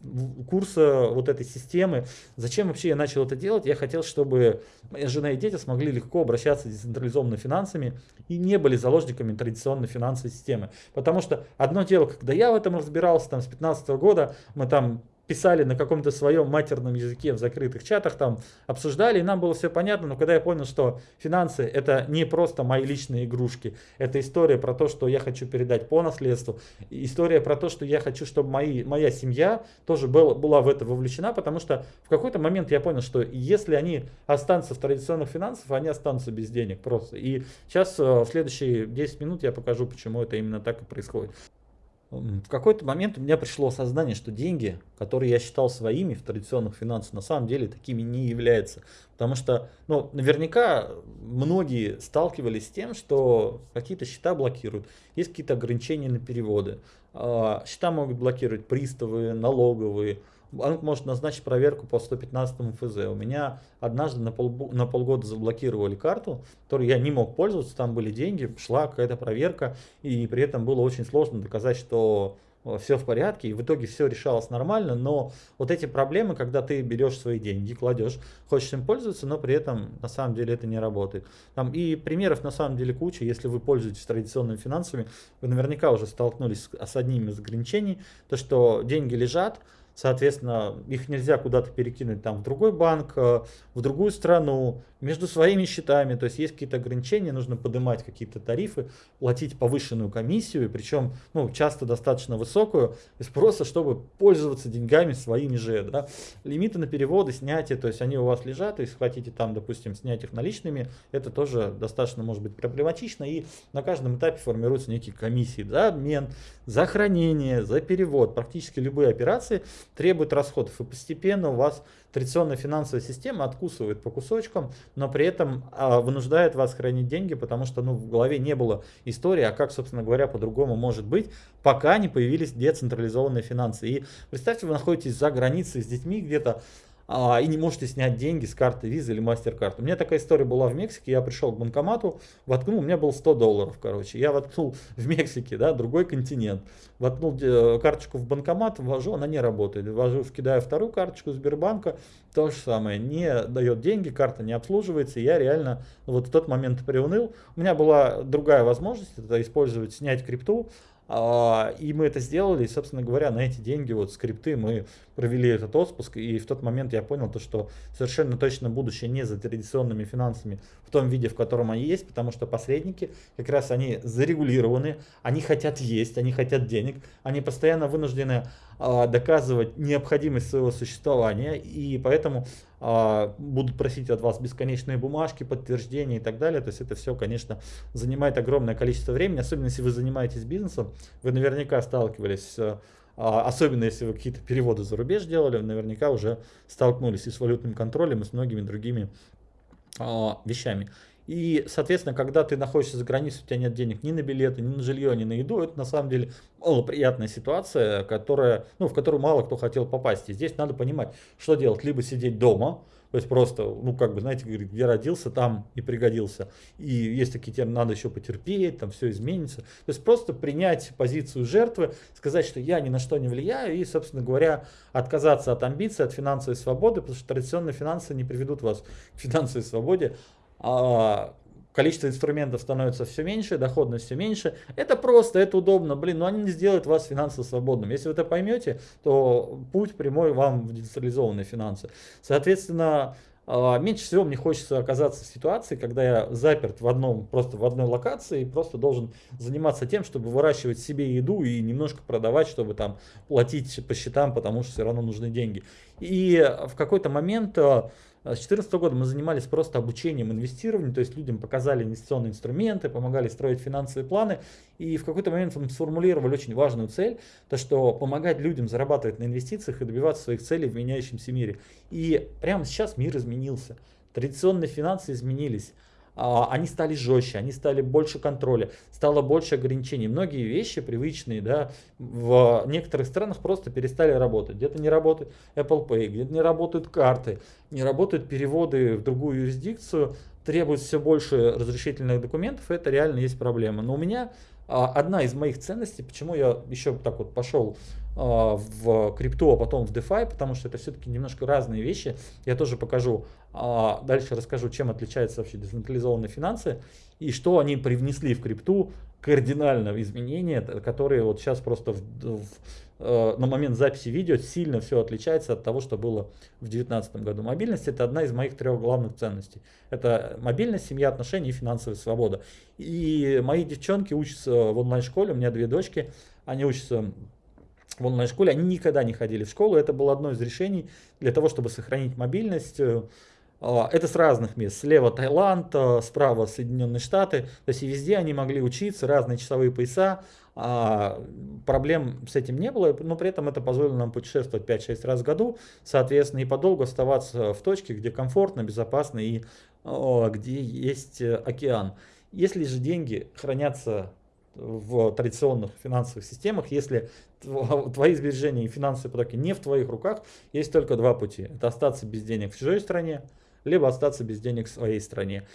курса вот этой системы, зачем вообще я начал это делать? Я хотел, чтобы моя жена и дети смогли легко обращаться с децентрализованными финансами и не были заложниками традиционной финансовой системы. Потому что одно дело, когда я в этом разбирался, там с 15 года, мы там писали на каком-то своем матерном языке в закрытых чатах, там обсуждали, и нам было все понятно, но когда я понял, что финансы это не просто мои личные игрушки, это история про то, что я хочу передать по наследству, история про то, что я хочу, чтобы мои, моя семья тоже была, была в это вовлечена, потому что в какой-то момент я понял, что если они останутся в традиционных финансах, они останутся без денег просто. И сейчас э, в следующие 10 минут я покажу, почему это именно так и происходит. В какой-то момент у меня пришло осознание, что деньги, которые я считал своими в традиционных финансах, на самом деле такими не являются. Потому что, ну, наверняка многие сталкивались с тем, что какие-то счета блокируют, есть какие-то ограничения на переводы. А, счета могут блокировать приставы, налоговые, банк может назначить проверку по 115 ФЗ. У меня однажды на, пол, на полгода заблокировали карту, которой я не мог пользоваться, там были деньги, шла какая-то проверка, и при этом было очень сложно доказать, что э, все в порядке, и в итоге все решалось нормально, но вот эти проблемы, когда ты берешь свои деньги, кладешь, хочешь им пользоваться, но при этом на самом деле это не работает. Там и примеров на самом деле куча, если вы пользуетесь традиционными финансами, вы наверняка уже столкнулись с, с одним из ограничений, то что деньги лежат, Соответственно, их нельзя куда-то перекинуть там в другой банк, э, в другую страну, между своими счетами. То есть есть какие-то ограничения, нужно поднимать какие-то тарифы, платить повышенную комиссию, причем ну, часто достаточно высокую, из просто чтобы пользоваться деньгами своими же. Да. Лимиты на переводы, снятие, то есть они у вас лежат, если хотите там, допустим, снять их наличными, это тоже достаточно может быть проблематично, и на каждом этапе формируются некие комиссии за обмен, за хранение, за перевод. Практически любые операции требуют расходов, и постепенно у вас традиционная финансовая система откусывает по кусочкам, но при этом а, вынуждает вас хранить деньги, потому что ну, в голове не было истории, а как, собственно говоря, по-другому может быть, пока не появились децентрализованные финансы. И представьте, вы находитесь за границей с детьми где-то, а, и не можете снять деньги с карты Visa или MasterCard. У меня такая история была в Мексике, я пришел к банкомату, воткнул, у меня было 100 долларов, короче, я воткнул в Мексике, да, другой континент, воткнул э, карточку в банкомат, ввожу, она не работает, ввожу, кидаю вторую карточку Сбербанка, то же самое, не дает деньги, карта не обслуживается, я реально ну, вот в тот момент приуныл. У меня была другая возможность, это использовать, снять крипту, и мы это сделали, и, собственно говоря, на эти деньги, вот скрипты, мы провели этот отпуск, и в тот момент я понял то, что совершенно точно будущее не за традиционными финансами в том виде, в котором они есть, потому что посредники, как раз они зарегулированы, они хотят есть, они хотят денег, они постоянно вынуждены а, доказывать необходимость своего существования, и поэтому а, будут просить от вас бесконечные бумажки, подтверждения и так далее. То есть это все, конечно, занимает огромное количество времени, особенно если вы занимаетесь бизнесом, вы наверняка сталкивались а, особенно если вы какие-то переводы за рубеж делали, наверняка уже столкнулись и с валютным контролем, и с многими другими вещами. И, соответственно, когда ты находишься за границей, у тебя нет денег ни на билеты, ни на жилье, ни на еду, это на самом деле малоприятная ситуация, которая, ну, в которую мало кто хотел попасть. И здесь надо понимать, что делать. Либо сидеть дома, то есть просто, ну, как бы, знаете, где родился, там и пригодился. И есть такие термины, надо еще потерпеть, там все изменится. То есть просто принять позицию жертвы, сказать, что я ни на что не влияю, и, собственно говоря, отказаться от амбиций, от финансовой свободы, потому что традиционные финансы не приведут вас к финансовой свободе, количество инструментов становится все меньше, доходность все меньше. Это просто, это удобно. Блин, но они не сделают вас финансово свободным. Если вы это поймете, то путь прямой вам в децентрализованные финансы. Соответственно, а, меньше всего мне хочется оказаться в ситуации, когда я заперт в одном, просто в одной локации и просто должен заниматься тем, чтобы выращивать себе еду и немножко продавать, чтобы там платить по счетам, потому что все равно нужны деньги. И в какой-то момент а, с 2014 года мы занимались просто обучением инвестированию, то есть людям показали инвестиционные инструменты, помогали строить финансовые планы. И в какой-то момент мы сформулировали очень важную цель, то что помогать людям зарабатывать на инвестициях и добиваться своих целей в меняющемся мире. И прямо сейчас мир изменился. Традиционные финансы изменились. А, они стали жестче, они стали больше контроля, стало больше ограничений. Многие вещи привычные да, в некоторых странах просто перестали работать. Где-то не работает Apple Pay, где-то не работают карты, не работают переводы в другую юрисдикцию, требуется все больше разрешительных документов, это реально есть проблема. Но у меня а, одна из моих ценностей, почему я еще так вот пошел в крипту, а потом в DeFi, потому что это все-таки немножко разные вещи. Я тоже покажу, а, дальше расскажу, чем отличаются вообще децентрализованные финансы и что они привнесли в крипту кардинально изменения, которые вот сейчас просто в, в, э, на момент записи видео сильно все отличается от того, что было в 2019 году. Мобильность это одна из моих трех главных ценностей. Это мобильность, семья, отношения и финансовая свобода. И мои девчонки учатся в онлайн-школе, у меня две дочки, они учатся в онлайн-школе, они никогда не ходили в школу, это было одно из решений для того, чтобы сохранить мобильность, а, это с разных мест. Слева Таиланд, а, справа Соединенные Штаты. То есть и везде они могли учиться, разные часовые пояса. А, проблем с этим не было, но при этом это позволило нам путешествовать 5-6 раз в году. Соответственно, и подолгу оставаться в точке, где комфортно, безопасно и где есть э, океан. Если же деньги хранятся в традиционных финансовых системах, если твои сбережения и финансовые потоки не в твоих руках, есть только два пути. Это остаться без денег в чужой стране, либо остаться без денег в своей стране.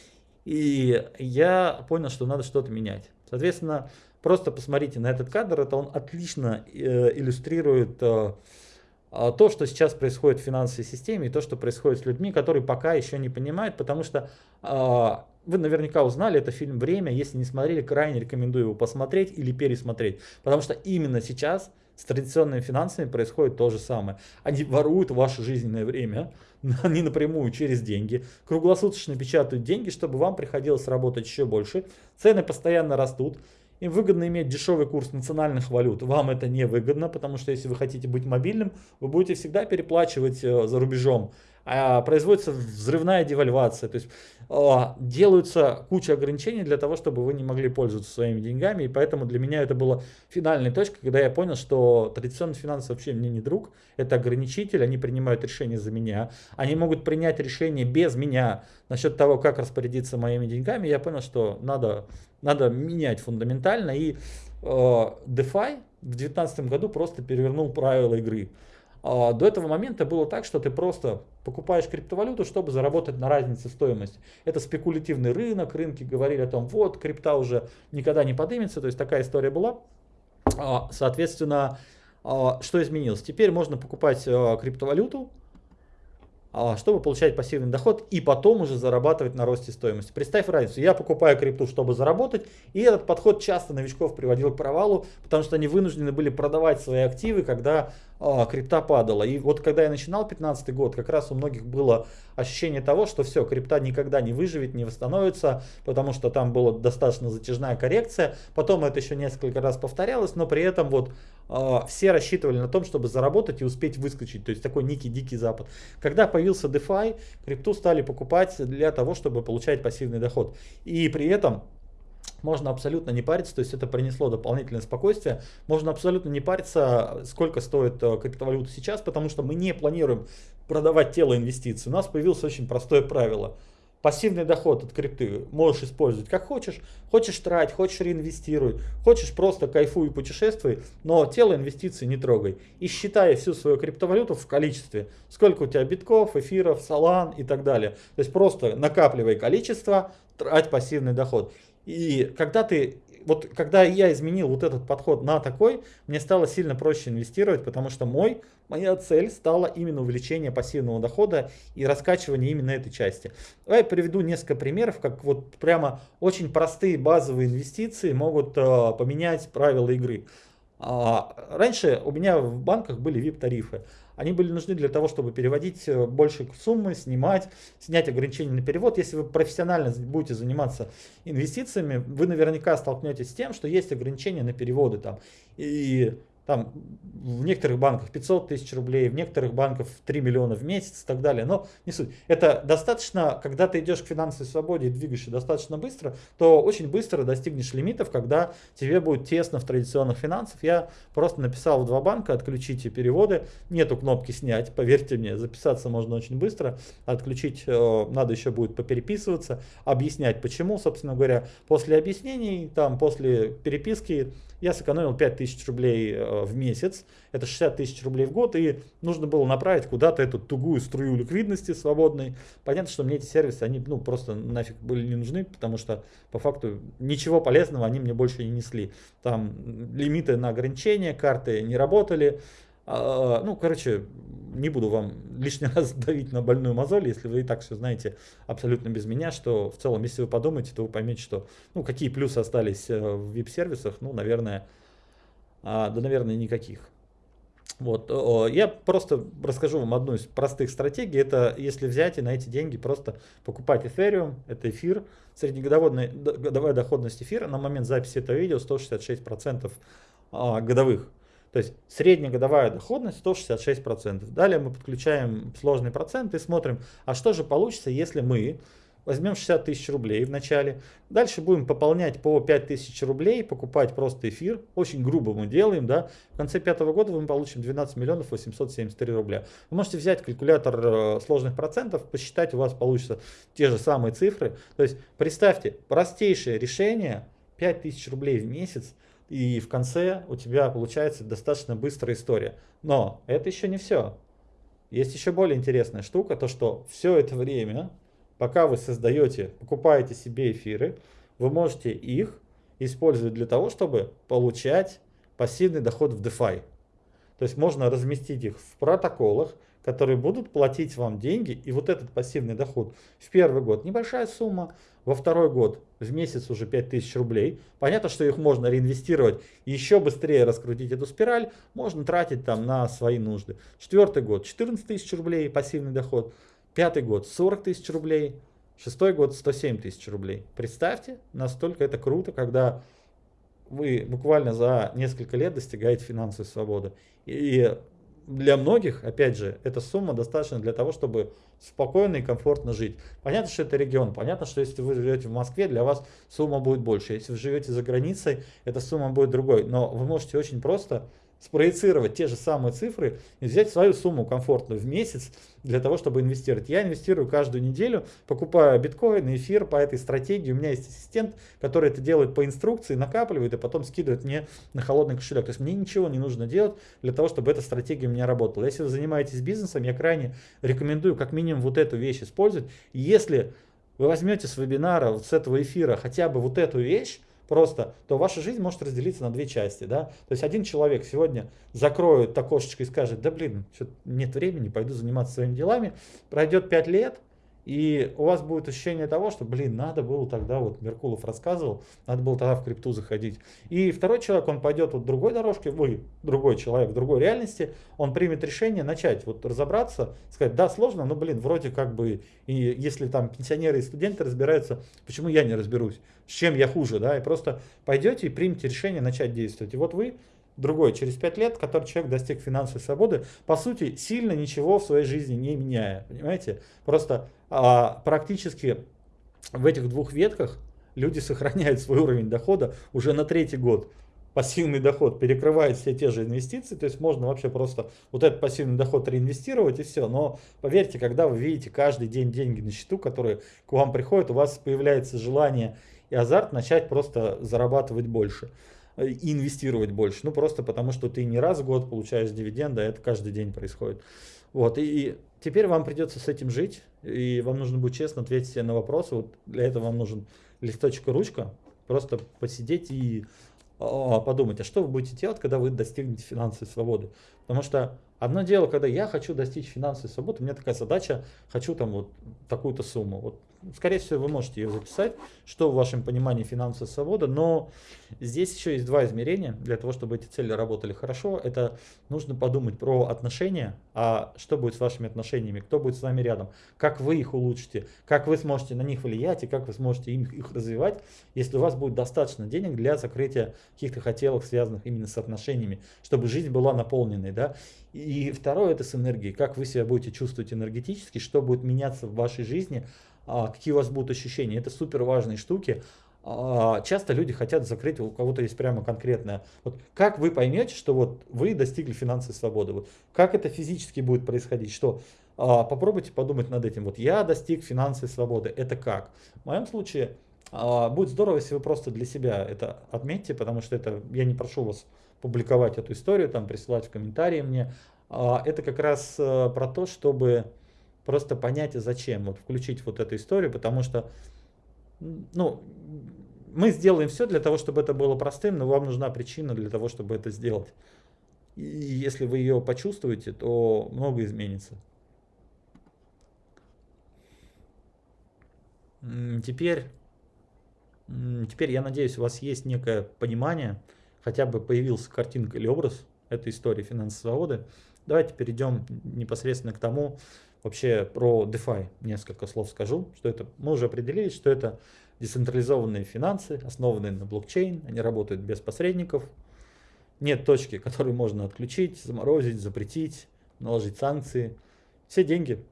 И я понял, что надо что-то менять. Соответственно, просто посмотрите на этот кадр, это он отлично э, иллюстрирует э, а, то, что сейчас происходит в финансовой системе и то, что происходит с людьми, которые пока еще не понимают, потому что а, вы наверняка узнали, это фильм «Время», если не смотрели, крайне рекомендую его посмотреть или пересмотреть, потому что именно сейчас с традиционными финансами происходит то же самое. Они воруют ваше жизненное время, они напрямую через деньги, круглосуточно печатают деньги, чтобы вам приходилось работать еще больше. Цены постоянно растут. Им выгодно иметь дешевый курс национальных валют. Вам это не выгодно, потому что если вы хотите быть мобильным, вы будете всегда переплачивать э, за рубежом. А производится взрывная девальвация. То есть а, делаются куча ограничений для того, чтобы вы не могли пользоваться своими деньгами. И поэтому для меня это была финальная точка, когда я понял, что традиционные финансы вообще мне не друг. Это ограничитель, они принимают решения за меня. Они могут принять решение без меня насчет того, как распорядиться моими деньгами. Я понял, что надо, надо менять фундаментально. И э, DeFi в 2019 году просто перевернул правила игры. А, до этого момента было так, что ты просто покупаешь криптовалюту, чтобы заработать на разнице стоимости. Это спекулятивный рынок, рынки говорили о том, вот, крипта уже никогда не поднимется, то есть такая история была. А, соответственно, а, что изменилось? Теперь можно покупать криптовалюту, чтобы получать пассивный доход и потом уже зарабатывать на росте стоимости. Представь разницу, я покупаю крипту, чтобы заработать, и этот подход часто новичков приводил к провалу, потому что они вынуждены были продавать свои активы, когда крипта падала. И вот когда я начинал 15 год, как раз у многих было ощущение того, что все, крипта никогда не выживет, не восстановится, потому что там была достаточно затяжная коррекция. Потом это еще несколько раз повторялось, но при этом вот э, все рассчитывали на том, чтобы заработать и успеть выскочить. То есть такой некий дикий запад. Когда появился DeFi, крипту стали покупать для того, чтобы получать пассивный доход. И при этом можно абсолютно не париться, то есть это принесло дополнительное спокойствие. Можно абсолютно не париться, сколько стоит э, криптовалюта сейчас, потому что мы не планируем продавать тело инвестиций. У нас появилось очень простое правило. Пассивный доход от крипты можешь использовать как хочешь. Хочешь трать, хочешь реинвестируй, хочешь просто кайфуй и путешествуй, но тело инвестиций не трогай. И считай всю свою криптовалюту в количестве. Сколько у тебя битков, эфиров, салан и так далее. То есть просто накапливай количество, трать пассивный доход. И когда ты, вот когда я изменил вот этот подход на такой, мне стало сильно проще инвестировать, потому что мой, моя цель стала именно увеличение пассивного дохода и раскачивание именно этой части. Давай приведу несколько примеров, как вот прямо очень простые базовые инвестиции могут э, поменять правила игры. А, раньше у меня в банках были VIP-тарифы. Они были нужны для того, чтобы переводить э, больше суммы, снимать, снять ограничения на перевод. Если вы профессионально будете заниматься инвестициями, вы наверняка столкнетесь с тем, что есть ограничения на переводы там. И там в некоторых банках 500 тысяч рублей, в некоторых банках 3 миллиона в месяц и так далее. Но не суть. Это достаточно, когда ты идешь к финансовой свободе и двигаешься достаточно быстро, то очень быстро достигнешь лимитов, когда тебе будет тесно в традиционных финансах. Я просто написал в два банка, отключите переводы, нету кнопки снять, поверьте мне, записаться можно очень быстро, отключить э, надо еще будет попереписываться, объяснять почему, собственно говоря, после объяснений, там после переписки я сэкономил 5000 рублей э, в месяц, это 60 тысяч рублей в год, и нужно было направить куда-то эту тугую струю ликвидности свободной. Понятно, что мне эти сервисы, они ну, просто нафиг были не нужны, потому что по факту ничего полезного они мне больше не несли. Там лимиты на ограничения, карты не работали, а, ну, короче, не буду вам лишний раз давить на больную мозоль, если вы и так все знаете абсолютно без меня, что в целом, если вы подумаете, то вы поймете, что, ну, какие плюсы остались э, в VIP-сервисах, ну, наверное, а, да, наверное, никаких. Вот, я просто расскажу вам одну из простых стратегий. Это если взять и на эти деньги просто покупать Ethereum, это эфир, среднегодовая годовая доходность эфира на момент записи этого видео 166% а, годовых. То есть средняя годовая доходность 166%. Далее мы подключаем сложный процент и смотрим, а что же получится, если мы возьмем 60 тысяч рублей в начале, дальше будем пополнять по 5 тысяч рублей, покупать просто эфир, очень грубо мы делаем, да, в конце пятого года мы получим 12 миллионов 873 рубля. Вы можете взять калькулятор э, сложных процентов, посчитать, у вас получится те же самые цифры. То есть представьте, простейшее решение, 5 тысяч рублей в месяц, и в конце у тебя получается достаточно быстрая история. Но это еще не все. Есть еще более интересная штука, то что все это время, пока вы создаете, покупаете себе эфиры, вы можете их использовать для того, чтобы получать пассивный доход в DeFi. То есть можно разместить их в протоколах, которые будут платить вам деньги, и вот этот пассивный доход в первый год небольшая сумма, во второй год в месяц уже 5000 рублей. Понятно, что их можно реинвестировать еще быстрее раскрутить эту спираль, можно тратить там на свои нужды. Четвертый год 14 тысяч рублей пассивный доход, пятый год 40 тысяч рублей, шестой год 107 тысяч рублей. Представьте, настолько это круто, когда вы буквально за несколько лет достигаете финансовой свободы. И для многих, опять же, эта сумма достаточно для того, чтобы спокойно и комфортно жить. Понятно, что это регион, понятно, что если вы живете в Москве, для вас сумма будет больше. Если вы живете за границей, эта сумма будет другой. Но вы можете очень просто спроецировать те же самые цифры и взять свою сумму комфортную в месяц для того, чтобы инвестировать. Я инвестирую каждую неделю, покупаю биткоин, эфир по этой стратегии. У меня есть ассистент, который это делает по инструкции, накапливает и потом скидывает мне на холодный кошелек. То есть мне ничего не нужно делать для того, чтобы эта стратегия у меня работала. Если вы занимаетесь бизнесом, я крайне рекомендую как минимум вот эту вещь использовать. Если вы возьмете с вебинара, вот с этого эфира хотя бы вот эту вещь, просто, то ваша жизнь может разделиться на две части. Да? То есть один человек сегодня закроет окошечко и скажет, да блин, нет времени, пойду заниматься своими делами. Пройдет 5 лет, и у вас будет ощущение того, что, блин, надо было тогда, вот Меркулов рассказывал, надо было тогда в крипту заходить. И второй человек, он пойдет вот другой дорожке, вы, другой человек другой реальности, он примет решение начать вот разобраться, сказать, да, сложно, но, блин, вроде как бы, и если там пенсионеры и студенты разбираются, почему я не разберусь, с чем я хуже, да, и просто пойдете и примете решение начать действовать. И вот вы другой через 5 лет, который человек достиг финансовой свободы, по сути, сильно ничего в своей жизни не меняя. Понимаете? Просто а, практически в этих двух ветках люди сохраняют свой уровень дохода уже на третий год. Пассивный доход перекрывает все те же инвестиции, то есть можно вообще просто вот этот пассивный доход реинвестировать и все. Но поверьте, когда вы видите каждый день деньги на счету, которые к вам приходят, у вас появляется желание и азарт начать просто зарабатывать больше и инвестировать больше. Ну, просто потому, что ты не раз в год получаешь дивиденды, а это каждый день происходит. Вот, и теперь вам придется с этим жить, и вам нужно будет честно ответить на вопросы. Вот для этого вам нужен листочек и ручка. Просто посидеть и а, подумать, а что вы будете делать, когда вы достигнете финансовой свободы. Потому что одно дело, когда я хочу достичь финансовой свободы, у меня такая задача, хочу там вот такую-то сумму. Вот скорее всего, вы можете ее записать, что в вашем понимании финансовая свобода, но здесь еще есть два измерения для того, чтобы эти цели работали хорошо. Это нужно подумать про отношения, а что будет с вашими отношениями, кто будет с вами рядом, как вы их улучшите, как вы сможете на них влиять и как вы сможете их, их развивать, если у вас будет достаточно денег для закрытия каких-то хотелок, связанных именно с отношениями, чтобы жизнь была наполненной. Да? И второе это с энергией, как вы себя будете чувствовать энергетически, что будет меняться в вашей жизни, какие у вас будут ощущения. Это супер важные штуки. А, часто люди хотят закрыть, у кого-то есть прямо конкретное. Вот как вы поймете, что вот вы достигли финансовой свободы? Вот как это физически будет происходить? Что а, попробуйте подумать над этим. Вот я достиг финансовой свободы. Это как? В моем случае будет здорово, если вы просто для себя это отметьте, потому что это я не прошу вас публиковать эту историю, там присылать в комментарии мне. Это как раз э, про то, чтобы просто понять, зачем, вот включить вот эту историю, потому что, ну, мы сделаем все для того, чтобы это было простым, но вам нужна причина для того, чтобы это сделать. И если вы ее почувствуете, то много изменится. Теперь, теперь я надеюсь, у вас есть некое понимание, хотя бы появился картинка или образ этой истории финансовой свободы. Давайте перейдем непосредственно к тому, Вообще про DeFi несколько слов скажу, что это мы уже определили, что это децентрализованные финансы, основанные на блокчейн, они работают без посредников. Нет точки, которую можно отключить, заморозить, запретить, наложить санкции. Все деньги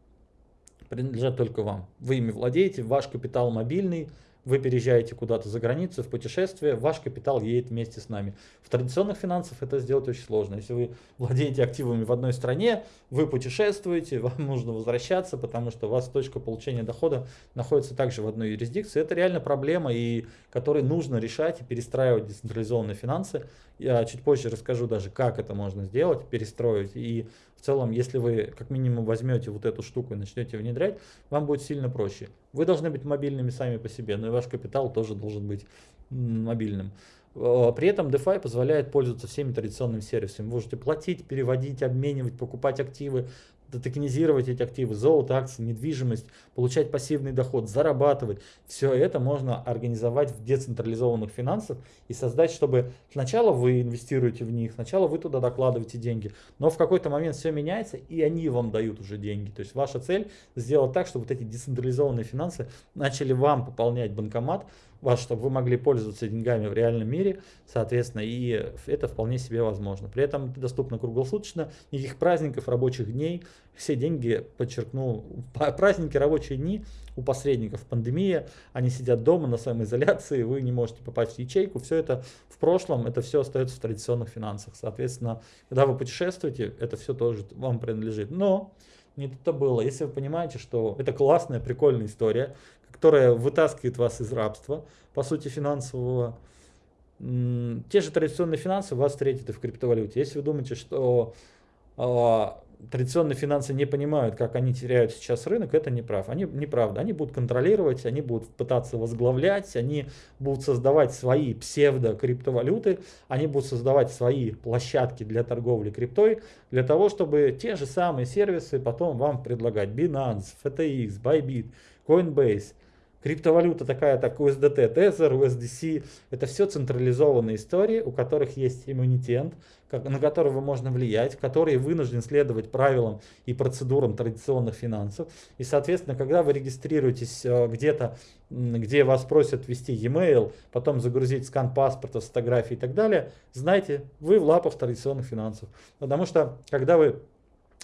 принадлежат только вам. Вы ими владеете, ваш капитал мобильный, вы переезжаете куда-то за границу в путешествие, ваш капитал едет вместе с нами. В традиционных финансах это сделать очень сложно. Если вы владеете активами в одной стране, вы путешествуете, вам нужно возвращаться, потому что у вас точка получения дохода находится также в одной юрисдикции. Это реально проблема, и которой нужно решать и перестраивать децентрализованные финансы. Я чуть позже расскажу даже, как это можно сделать, перестроить. И целом, если вы как минимум возьмете вот эту штуку и начнете внедрять, вам будет сильно проще. Вы должны быть мобильными сами по себе, но и ваш капитал тоже должен быть мобильным. При этом DeFi позволяет пользоваться всеми традиционными сервисами. Вы можете платить, переводить, обменивать, покупать активы, токенизировать эти активы, золото, акции, недвижимость, получать пассивный доход, зарабатывать. Все это можно организовать в децентрализованных финансах и создать, чтобы сначала вы инвестируете в них, сначала вы туда докладываете деньги, но в какой-то момент все меняется и они вам дают уже деньги. То есть ваша цель сделать так, чтобы вот эти децентрализованные финансы начали вам пополнять банкомат, вас, чтобы вы могли пользоваться деньгами в реальном мире, соответственно, и это вполне себе возможно. При этом это доступно круглосуточно, никаких праздников, рабочих дней, все деньги, подчеркну, праздники, рабочие дни у посредников, пандемия, они сидят дома на самоизоляции, вы не можете попасть в ячейку, все это в прошлом, это все остается в традиционных финансах. Соответственно, когда вы путешествуете, это все тоже вам принадлежит. Но не тут-то было. Если вы понимаете, что это классная, прикольная история, которая вытаскивает вас из рабства, по сути, финансового. Те же традиционные финансы вас встретят и в криптовалюте. Если вы думаете, что э, традиционные финансы не понимают, как они теряют сейчас рынок, это неправ. Они неправда. Они будут контролировать, они будут пытаться возглавлять, они будут создавать свои псевдо-криптовалюты, они будут создавать свои площадки для торговли криптой, для того, чтобы те же самые сервисы потом вам предлагать. Binance, FTX, Bybit, Coinbase – Криптовалюта такая, так USDT, Tether, USDC, это все централизованные истории, у которых есть иммунитет, на которого можно влиять, который вынужден следовать правилам и процедурам традиционных финансов. И, соответственно, когда вы регистрируетесь э, где-то, где вас просят ввести e-mail, потом загрузить скан паспорта, фотографии и так далее, знайте, вы в лапах традиционных финансов. Потому что, когда вы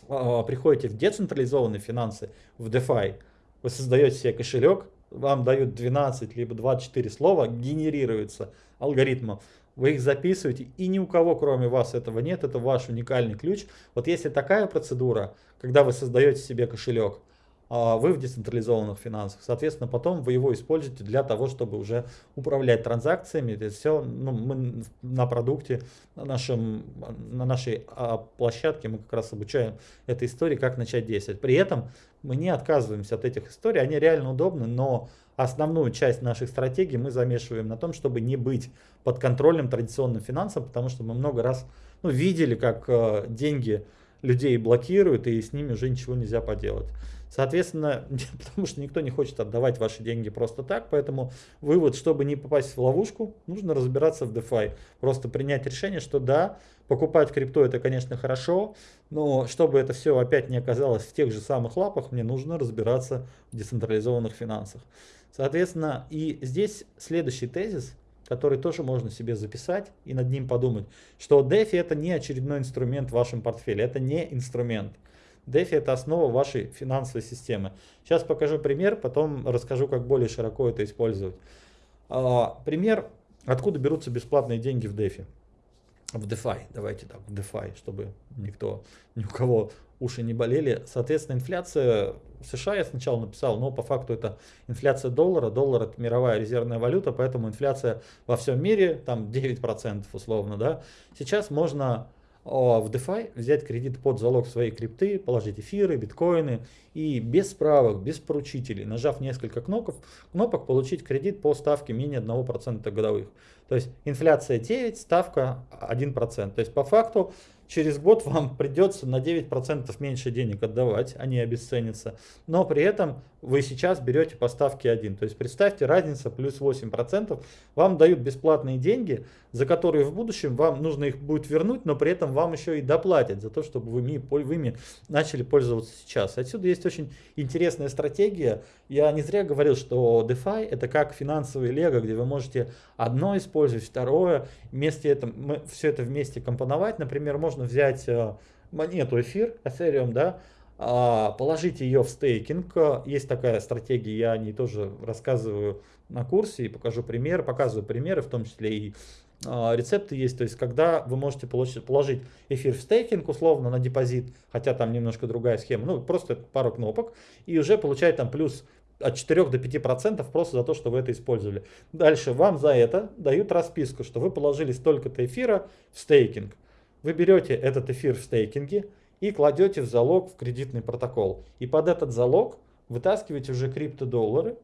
э, приходите в децентрализованные финансы, в DeFi, вы создаете себе кошелек, вам дают 12 либо 24 слова, генерируется алгоритмом. Вы их записываете, и ни у кого, кроме вас, этого нет. Это ваш уникальный ключ. Вот если такая процедура, когда вы создаете себе кошелек, вы в децентрализованных финансах. Соответственно, потом вы его используете для того, чтобы уже управлять транзакциями. Это все ну, мы на продукте, на, нашем, на нашей а, площадке мы как раз обучаем этой истории, как начать действовать. При этом мы не отказываемся от этих историй, они реально удобны, но основную часть наших стратегий мы замешиваем на том, чтобы не быть под контролем традиционным финансам, потому что мы много раз ну, видели, как э, деньги людей блокируют, и с ними уже ничего нельзя поделать. Соответственно, потому что никто не хочет отдавать ваши деньги просто так, поэтому вывод, чтобы не попасть в ловушку, нужно разбираться в DeFi. Просто принять решение, что да, покупать крипту это, конечно, хорошо, но чтобы это все опять не оказалось в тех же самых лапах, мне нужно разбираться в децентрализованных финансах. Соответственно, и здесь следующий тезис, который тоже можно себе записать и над ним подумать, что DeFi это не очередной инструмент в вашем портфеле, это не инструмент. DeFi это основа вашей финансовой системы. Сейчас покажу пример, потом расскажу, как более широко это использовать. А, пример, откуда берутся бесплатные деньги в DeFi. В DeFi, давайте так, в DeFi, чтобы никто, ни у кого уши не болели. Соответственно, инфляция в США я сначала написал, но по факту это инфляция доллара. Доллар это мировая резервная валюта, поэтому инфляция во всем мире там 9% условно. Да? Сейчас можно в DeFi взять кредит под залог своей крипты, положить эфиры, биткоины и без справок, без поручителей, нажав несколько кнопок, кнопок получить кредит по ставке менее 1% годовых. То есть инфляция 9, ставка 1%. То есть по факту через год вам придется на 9% меньше денег отдавать, они обесценятся, но при этом вы сейчас берете по ставке 1. То есть представьте, разница плюс 8%, вам дают бесплатные деньги, за которые в будущем вам нужно их будет вернуть, но при этом вам еще и доплатят за то, чтобы вы ими, вы ими начали пользоваться сейчас. Отсюда есть очень интересная стратегия. Я не зря говорил, что DeFi это как финансовый лего, где вы можете одно использовать, второе, вместе это, все это вместе компоновать. Например, можно взять э, монету эфир, Ethereum, да, положить ее в стейкинг. Есть такая стратегия, я о ней тоже рассказываю на курсе и покажу пример, показываю примеры, в том числе и а, рецепты есть, то есть когда вы можете получить, положить эфир в стейкинг условно на депозит, хотя там немножко другая схема, ну просто пару кнопок, и уже получать там плюс от 4 до 5 процентов просто за то, что вы это использовали. Дальше вам за это дают расписку, что вы положили столько-то эфира в стейкинг. Вы берете этот эфир в стейкинге, и кладете в залог в кредитный протокол. И под этот залог вытаскиваете уже криптодоллары,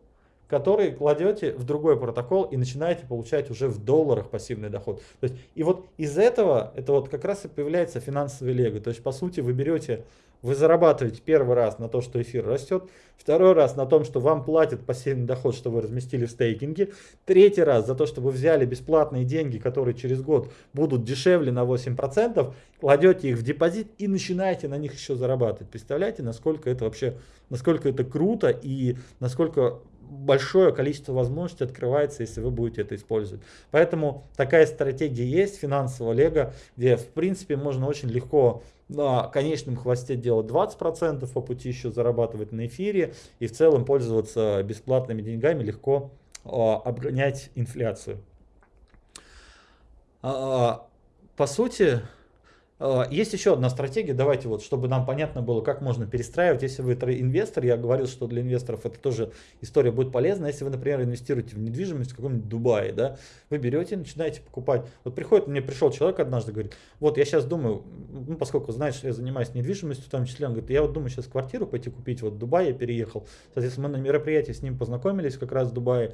которые кладете в другой протокол и начинаете получать уже в долларах пассивный доход. То есть, и вот из этого, это вот как раз и появляется финансовый лего. То есть, по сути, вы берете вы зарабатываете первый раз на то, что эфир растет, второй раз на том, что вам платят пассивный доход, что вы разместили в стейкинге, третий раз за то, что вы взяли бесплатные деньги, которые через год будут дешевле на 8%, кладете их в депозит и начинаете на них еще зарабатывать. Представляете, насколько это вообще, насколько это круто и насколько большое количество возможностей открывается, если вы будете это использовать. Поэтому такая стратегия есть, финансового лего, где в принципе можно очень легко на конечном хвосте делать 20%, по пути еще зарабатывать на эфире и в целом пользоваться бесплатными деньгами, легко а, обгонять инфляцию. А, по сути, а, есть еще одна стратегия, давайте вот, чтобы нам понятно было, как можно перестраивать. Если вы инвестор, я говорил, что для инвесторов это тоже история будет полезна. Если вы, например, инвестируете в недвижимость в каком-нибудь Дубае, да, вы берете, начинаете покупать. Вот приходит, мне пришел человек однажды, говорит, вот я сейчас думаю, ну, поскольку знаешь, я занимаюсь недвижимостью в том числе, он говорит, я вот думаю сейчас квартиру пойти купить, вот в Дубае я переехал. Соответственно, мы на мероприятии с ним познакомились как раз в Дубае.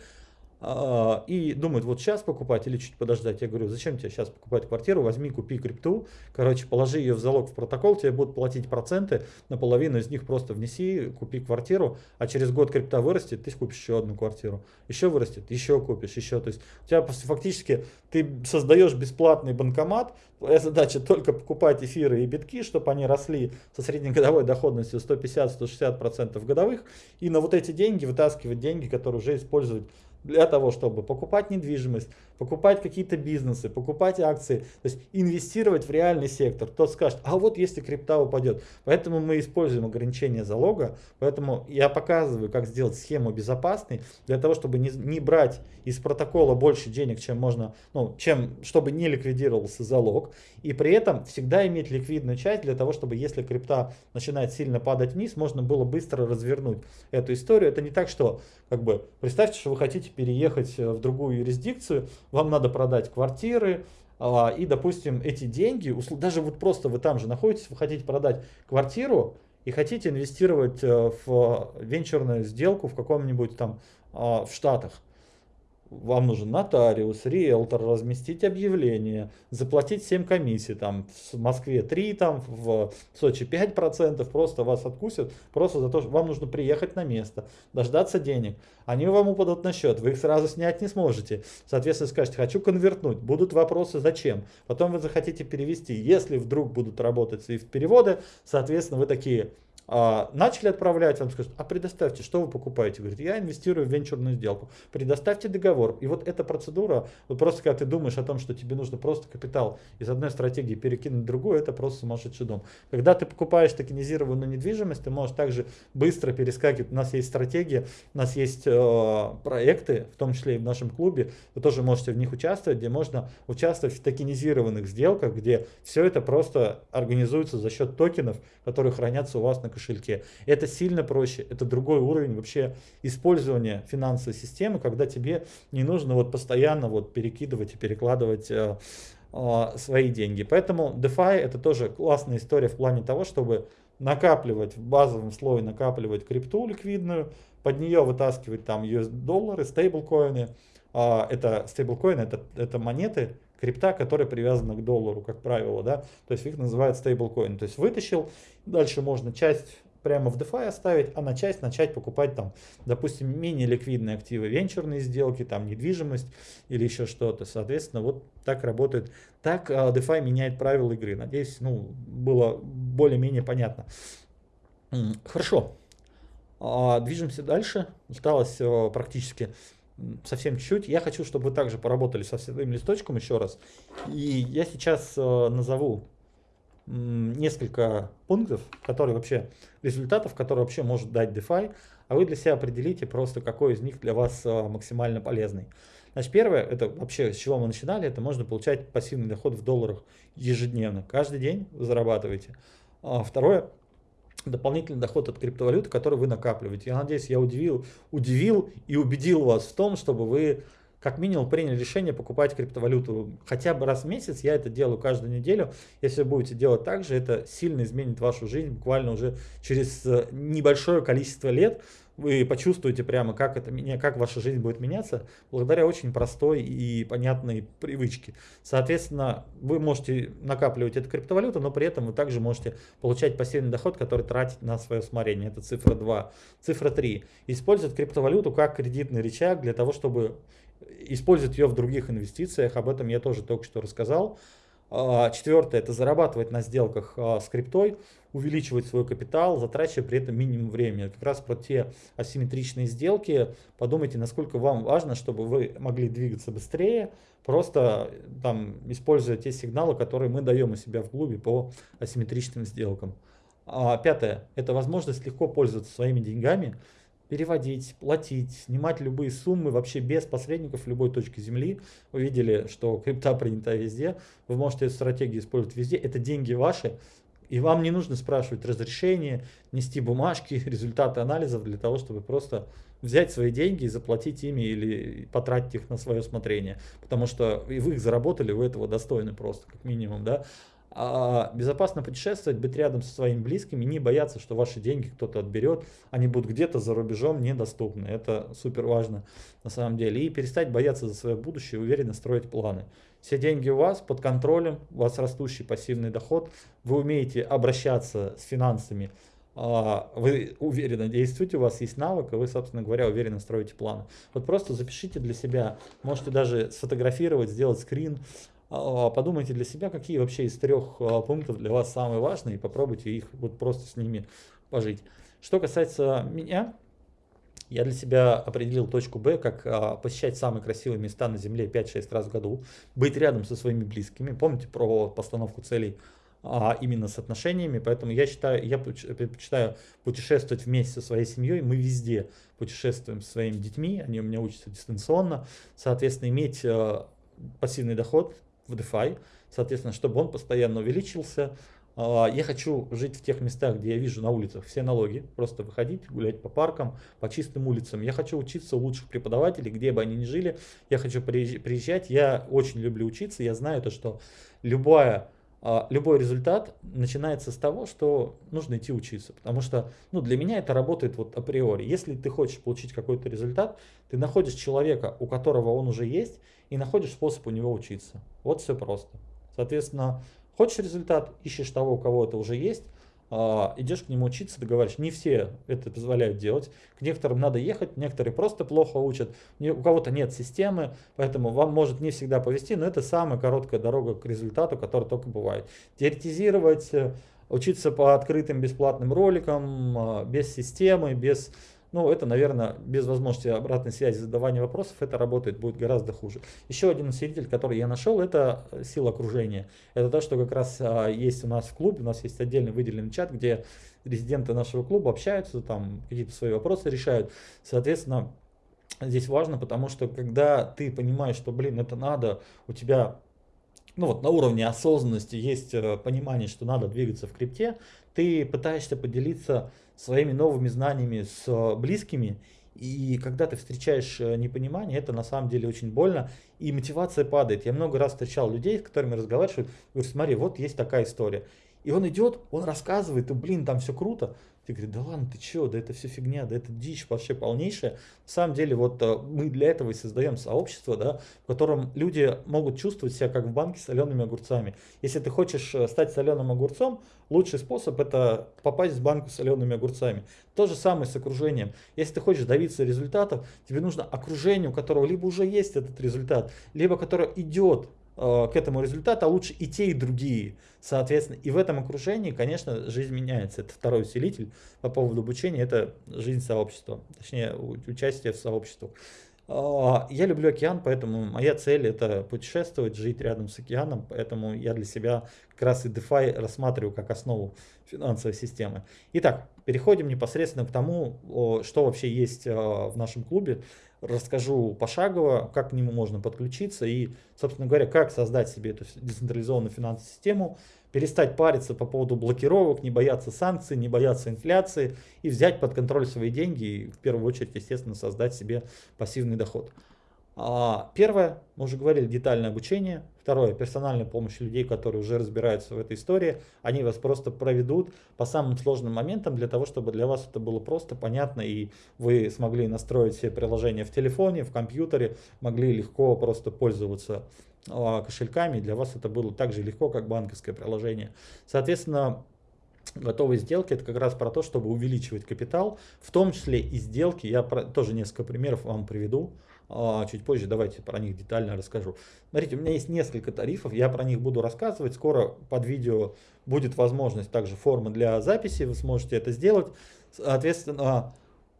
А, и думают, вот сейчас покупать или чуть подождать. Я говорю, зачем тебе сейчас покупать квартиру, возьми, купи крипту, короче, положи ее в залог в протокол, тебе будут платить проценты, наполовину из них просто внеси, купи квартиру, а через год крипта вырастет, ты купишь еще одну квартиру, еще вырастет, еще купишь, еще. То есть у тебя фактически ты создаешь бесплатный банкомат, твоя задача только покупать эфиры и битки, чтобы они росли со среднегодовой доходностью 150-160% годовых, и на вот эти деньги вытаскивать деньги, которые уже использовать для того, чтобы покупать недвижимость, покупать какие-то бизнесы, покупать акции, то есть инвестировать в реальный сектор. Тот скажет, а вот если крипта упадет. Поэтому мы используем ограничение залога, поэтому я показываю, как сделать схему безопасной, для того, чтобы не, не брать из протокола больше денег, чем можно, ну, чем, чтобы не ликвидировался залог, и при этом всегда иметь ликвидную часть для того, чтобы если крипта начинает сильно падать вниз, можно было быстро развернуть эту историю. Это не так, что, как бы, представьте, что вы хотите переехать э, в другую юрисдикцию, вам надо продать квартиры, а, и, допустим, эти деньги, даже вот просто вы там же находитесь, вы хотите продать квартиру и хотите инвестировать э, в венчурную сделку в каком-нибудь там а, в Штатах. Вам нужен нотариус, риэлтор, разместить объявление, заплатить 7 комиссий, там в Москве 3, там в Сочи 5%, просто вас откусят, просто за то, что вам нужно приехать на место, дождаться денег. Они вам упадут на счет, вы их сразу снять не сможете. Соответственно, скажете, хочу конвертнуть, будут вопросы, зачем. Потом вы захотите перевести. Если вдруг будут работать в переводы, соответственно, вы такие, а, начали отправлять, вам скажут, а предоставьте, что вы покупаете? Говорит, я инвестирую в венчурную сделку. Предоставьте договор. И вот эта процедура, вот просто когда ты думаешь о том, что тебе нужно просто капитал из одной стратегии перекинуть в другую, это просто сумасшедший дом. Когда ты покупаешь токенизированную недвижимость, ты можешь также быстро перескакивать. У нас есть стратегия, у нас есть э, проекты, в том числе и в нашем клубе, вы тоже можете в них участвовать, где можно участвовать в токенизированных сделках, где все это просто организуется за счет токенов, которые хранятся у вас на кошельке кошельке. Это сильно проще, это другой уровень вообще использования финансовой системы, когда тебе не нужно вот постоянно вот перекидывать и перекладывать э, э, свои деньги. Поэтому DeFi это тоже классная история в плане того, чтобы накапливать в базовом слое, накапливать крипту ликвидную, под нее вытаскивать там US-доллары, стейблкоины. А, это стейблкоины, это, это монеты, крипта, которая привязана к доллару, как правило, да, то есть их называют стейблкоин. То есть вытащил, дальше можно часть прямо в DeFi оставить, а на часть начать покупать там, допустим, менее ликвидные активы, венчурные сделки, там недвижимость или еще что-то. Соответственно, вот так работает. Так uh, DeFi меняет правила игры. Надеюсь, ну, было более-менее понятно. Хорошо. Uh, движемся дальше. Осталось uh, практически совсем чуть-чуть. Я хочу, чтобы вы также поработали со своим листочком еще раз. И я сейчас э, назову несколько пунктов, которые вообще, результатов, которые вообще может дать DeFi, а вы для себя определите просто, какой из них для вас э, максимально полезный. Значит, первое, это вообще с чего мы начинали, это можно получать пассивный доход в долларах ежедневно. Каждый день вы зарабатываете. А второе, дополнительный доход от криптовалюты, который вы накапливаете. Я надеюсь, я удивил, удивил и убедил вас в том, чтобы вы как минимум приняли решение покупать криптовалюту хотя бы раз в месяц. Я это делаю каждую неделю. Если будете делать так же, это сильно изменит вашу жизнь буквально уже через э, небольшое количество лет вы почувствуете прямо, как, это, как ваша жизнь будет меняться, благодаря очень простой и понятной привычке. Соответственно, вы можете накапливать эту криптовалюту, но при этом вы также можете получать пассивный доход, который тратить на свое усмотрение. Это цифра 2. Цифра 3. Использовать криптовалюту как кредитный рычаг для того, чтобы использовать ее в других инвестициях. Об этом я тоже только что рассказал. А, четвертое – это зарабатывать на сделках а, с криптой, увеличивать свой капитал, затрачивая при этом минимум времени. Как раз про те асимметричные сделки подумайте, насколько вам важно, чтобы вы могли двигаться быстрее, просто там, используя те сигналы, которые мы даем у себя в клубе по асимметричным сделкам. А пятое – это возможность легко пользоваться своими деньгами, переводить, платить, снимать любые суммы вообще без посредников в любой точке земли. Вы видели, что крипта принята везде. Вы можете эту стратегию использовать везде. Это деньги ваши. И вам не нужно спрашивать разрешение, нести бумажки, результаты анализов для того, чтобы просто взять свои деньги и заплатить ими или потратить их на свое усмотрение. Потому что и вы их заработали, вы этого достойны просто, как минимум. Да? А безопасно путешествовать, быть рядом со своими близкими, не бояться, что ваши деньги кто-то отберет, они будут где-то за рубежом недоступны. Это супер важно на самом деле. И перестать бояться за свое будущее, уверенно строить планы. Все деньги у вас под контролем, у вас растущий пассивный доход, вы умеете обращаться с финансами, а, вы уверенно действуете, у вас есть навык, и вы, собственно говоря, уверенно строите планы. Вот просто запишите для себя, можете даже сфотографировать, сделать скрин, а, подумайте для себя, какие вообще из трех а, пунктов для вас самые важные, и попробуйте их вот просто с ними пожить. Что касается меня, я для себя определил точку Б, как а, посещать самые красивые места на Земле 5-6 раз в году, быть рядом со своими близкими. Помните про постановку целей а, именно с отношениями, поэтому я считаю, я предпочитаю путешествовать вместе со своей семьей, мы везде путешествуем со своими детьми, они у меня учатся дистанционно, соответственно, иметь а, пассивный доход, в DeFi, соответственно, чтобы он постоянно увеличился. А, я хочу жить в тех местах, где я вижу на улицах все налоги, просто выходить, гулять по паркам, по чистым улицам. Я хочу учиться у лучших преподавателей, где бы они ни жили. Я хочу приезжать. Я очень люблю учиться. Я знаю то, что любая а, любой результат начинается с того, что нужно идти учиться. Потому что ну, для меня это работает вот априори. Если ты хочешь получить какой-то результат, ты находишь человека, у которого он уже есть, и находишь способ у него учиться. Вот все просто. Соответственно, хочешь результат, ищешь того, у кого это уже есть, а, идешь к нему учиться, договариваешься. Не все это позволяют делать. К некоторым надо ехать, некоторые просто плохо учат. У кого-то нет системы, поэтому вам может не всегда повезти, но это самая короткая дорога к результату, которая только бывает. Теоретизировать, э, учиться по открытым бесплатным роликам, а, без системы, без ну, это, наверное, без возможности обратной связи, задавания вопросов, это работает будет гораздо хуже. Еще один усилитель, который я нашел, это сила окружения. Это то, что как раз а, есть у нас в клубе, у нас есть отдельный выделенный чат, где резиденты нашего клуба общаются, там какие-то свои вопросы решают. Соответственно, здесь важно, потому что когда ты понимаешь, что, блин, это надо, у тебя ну вот на уровне осознанности есть э, понимание, что надо двигаться в крипте, ты пытаешься поделиться своими новыми знаниями с э, близкими, и когда ты встречаешь э, непонимание, это на самом деле очень больно, и мотивация падает. Я много раз встречал людей, с которыми разговариваю, говорю, смотри, вот есть такая история. И он идет, он рассказывает, и блин, там все круто. Ты говоришь, да ладно, ты чего, да это все фигня, да это дичь вообще полнейшая. На самом деле, вот э, мы для этого и создаем сообщество, да, в котором люди могут чувствовать себя как в банке с солеными огурцами. Если ты хочешь э, стать соленым огурцом, лучший способ это попасть в банку с солеными огурцами. То же самое с окружением. Если ты хочешь добиться результатов, тебе нужно окружение, у которого либо уже есть этот результат, либо которое идет к этому результату, а лучше и те, и другие. Соответственно, и в этом окружении, конечно, жизнь меняется. Это второй усилитель по поводу обучения, это жизнь сообщества, точнее, участие в сообществе. А, я люблю океан, поэтому моя цель это путешествовать, жить рядом с океаном, поэтому я для себя как раз и DeFi рассматриваю как основу финансовой системы. Итак, переходим непосредственно к тому, что вообще есть а, в нашем клубе расскажу пошагово, как к нему можно подключиться и, собственно говоря, как создать себе эту децентрализованную финансовую систему, перестать париться по поводу блокировок, не бояться санкций, не бояться инфляции и взять под контроль свои деньги и в первую очередь, естественно, создать себе пассивный доход. А, первое, мы уже говорили, детальное обучение. Второе, персональная помощь людей, которые уже разбираются в этой истории. Они вас просто проведут по самым сложным моментам для того, чтобы для вас это было просто понятно и вы смогли настроить все приложения в телефоне, в компьютере, могли легко просто пользоваться а, кошельками. Для вас это было так же легко, как банковское приложение. Соответственно, готовые сделки это как раз про то, чтобы увеличивать капитал, в том числе и сделки. Я про, тоже несколько примеров вам приведу. А, чуть позже давайте про них детально расскажу. Смотрите, у меня есть несколько тарифов, я про них буду рассказывать. Скоро под видео будет возможность также формы для записи, вы сможете это сделать. Соответственно,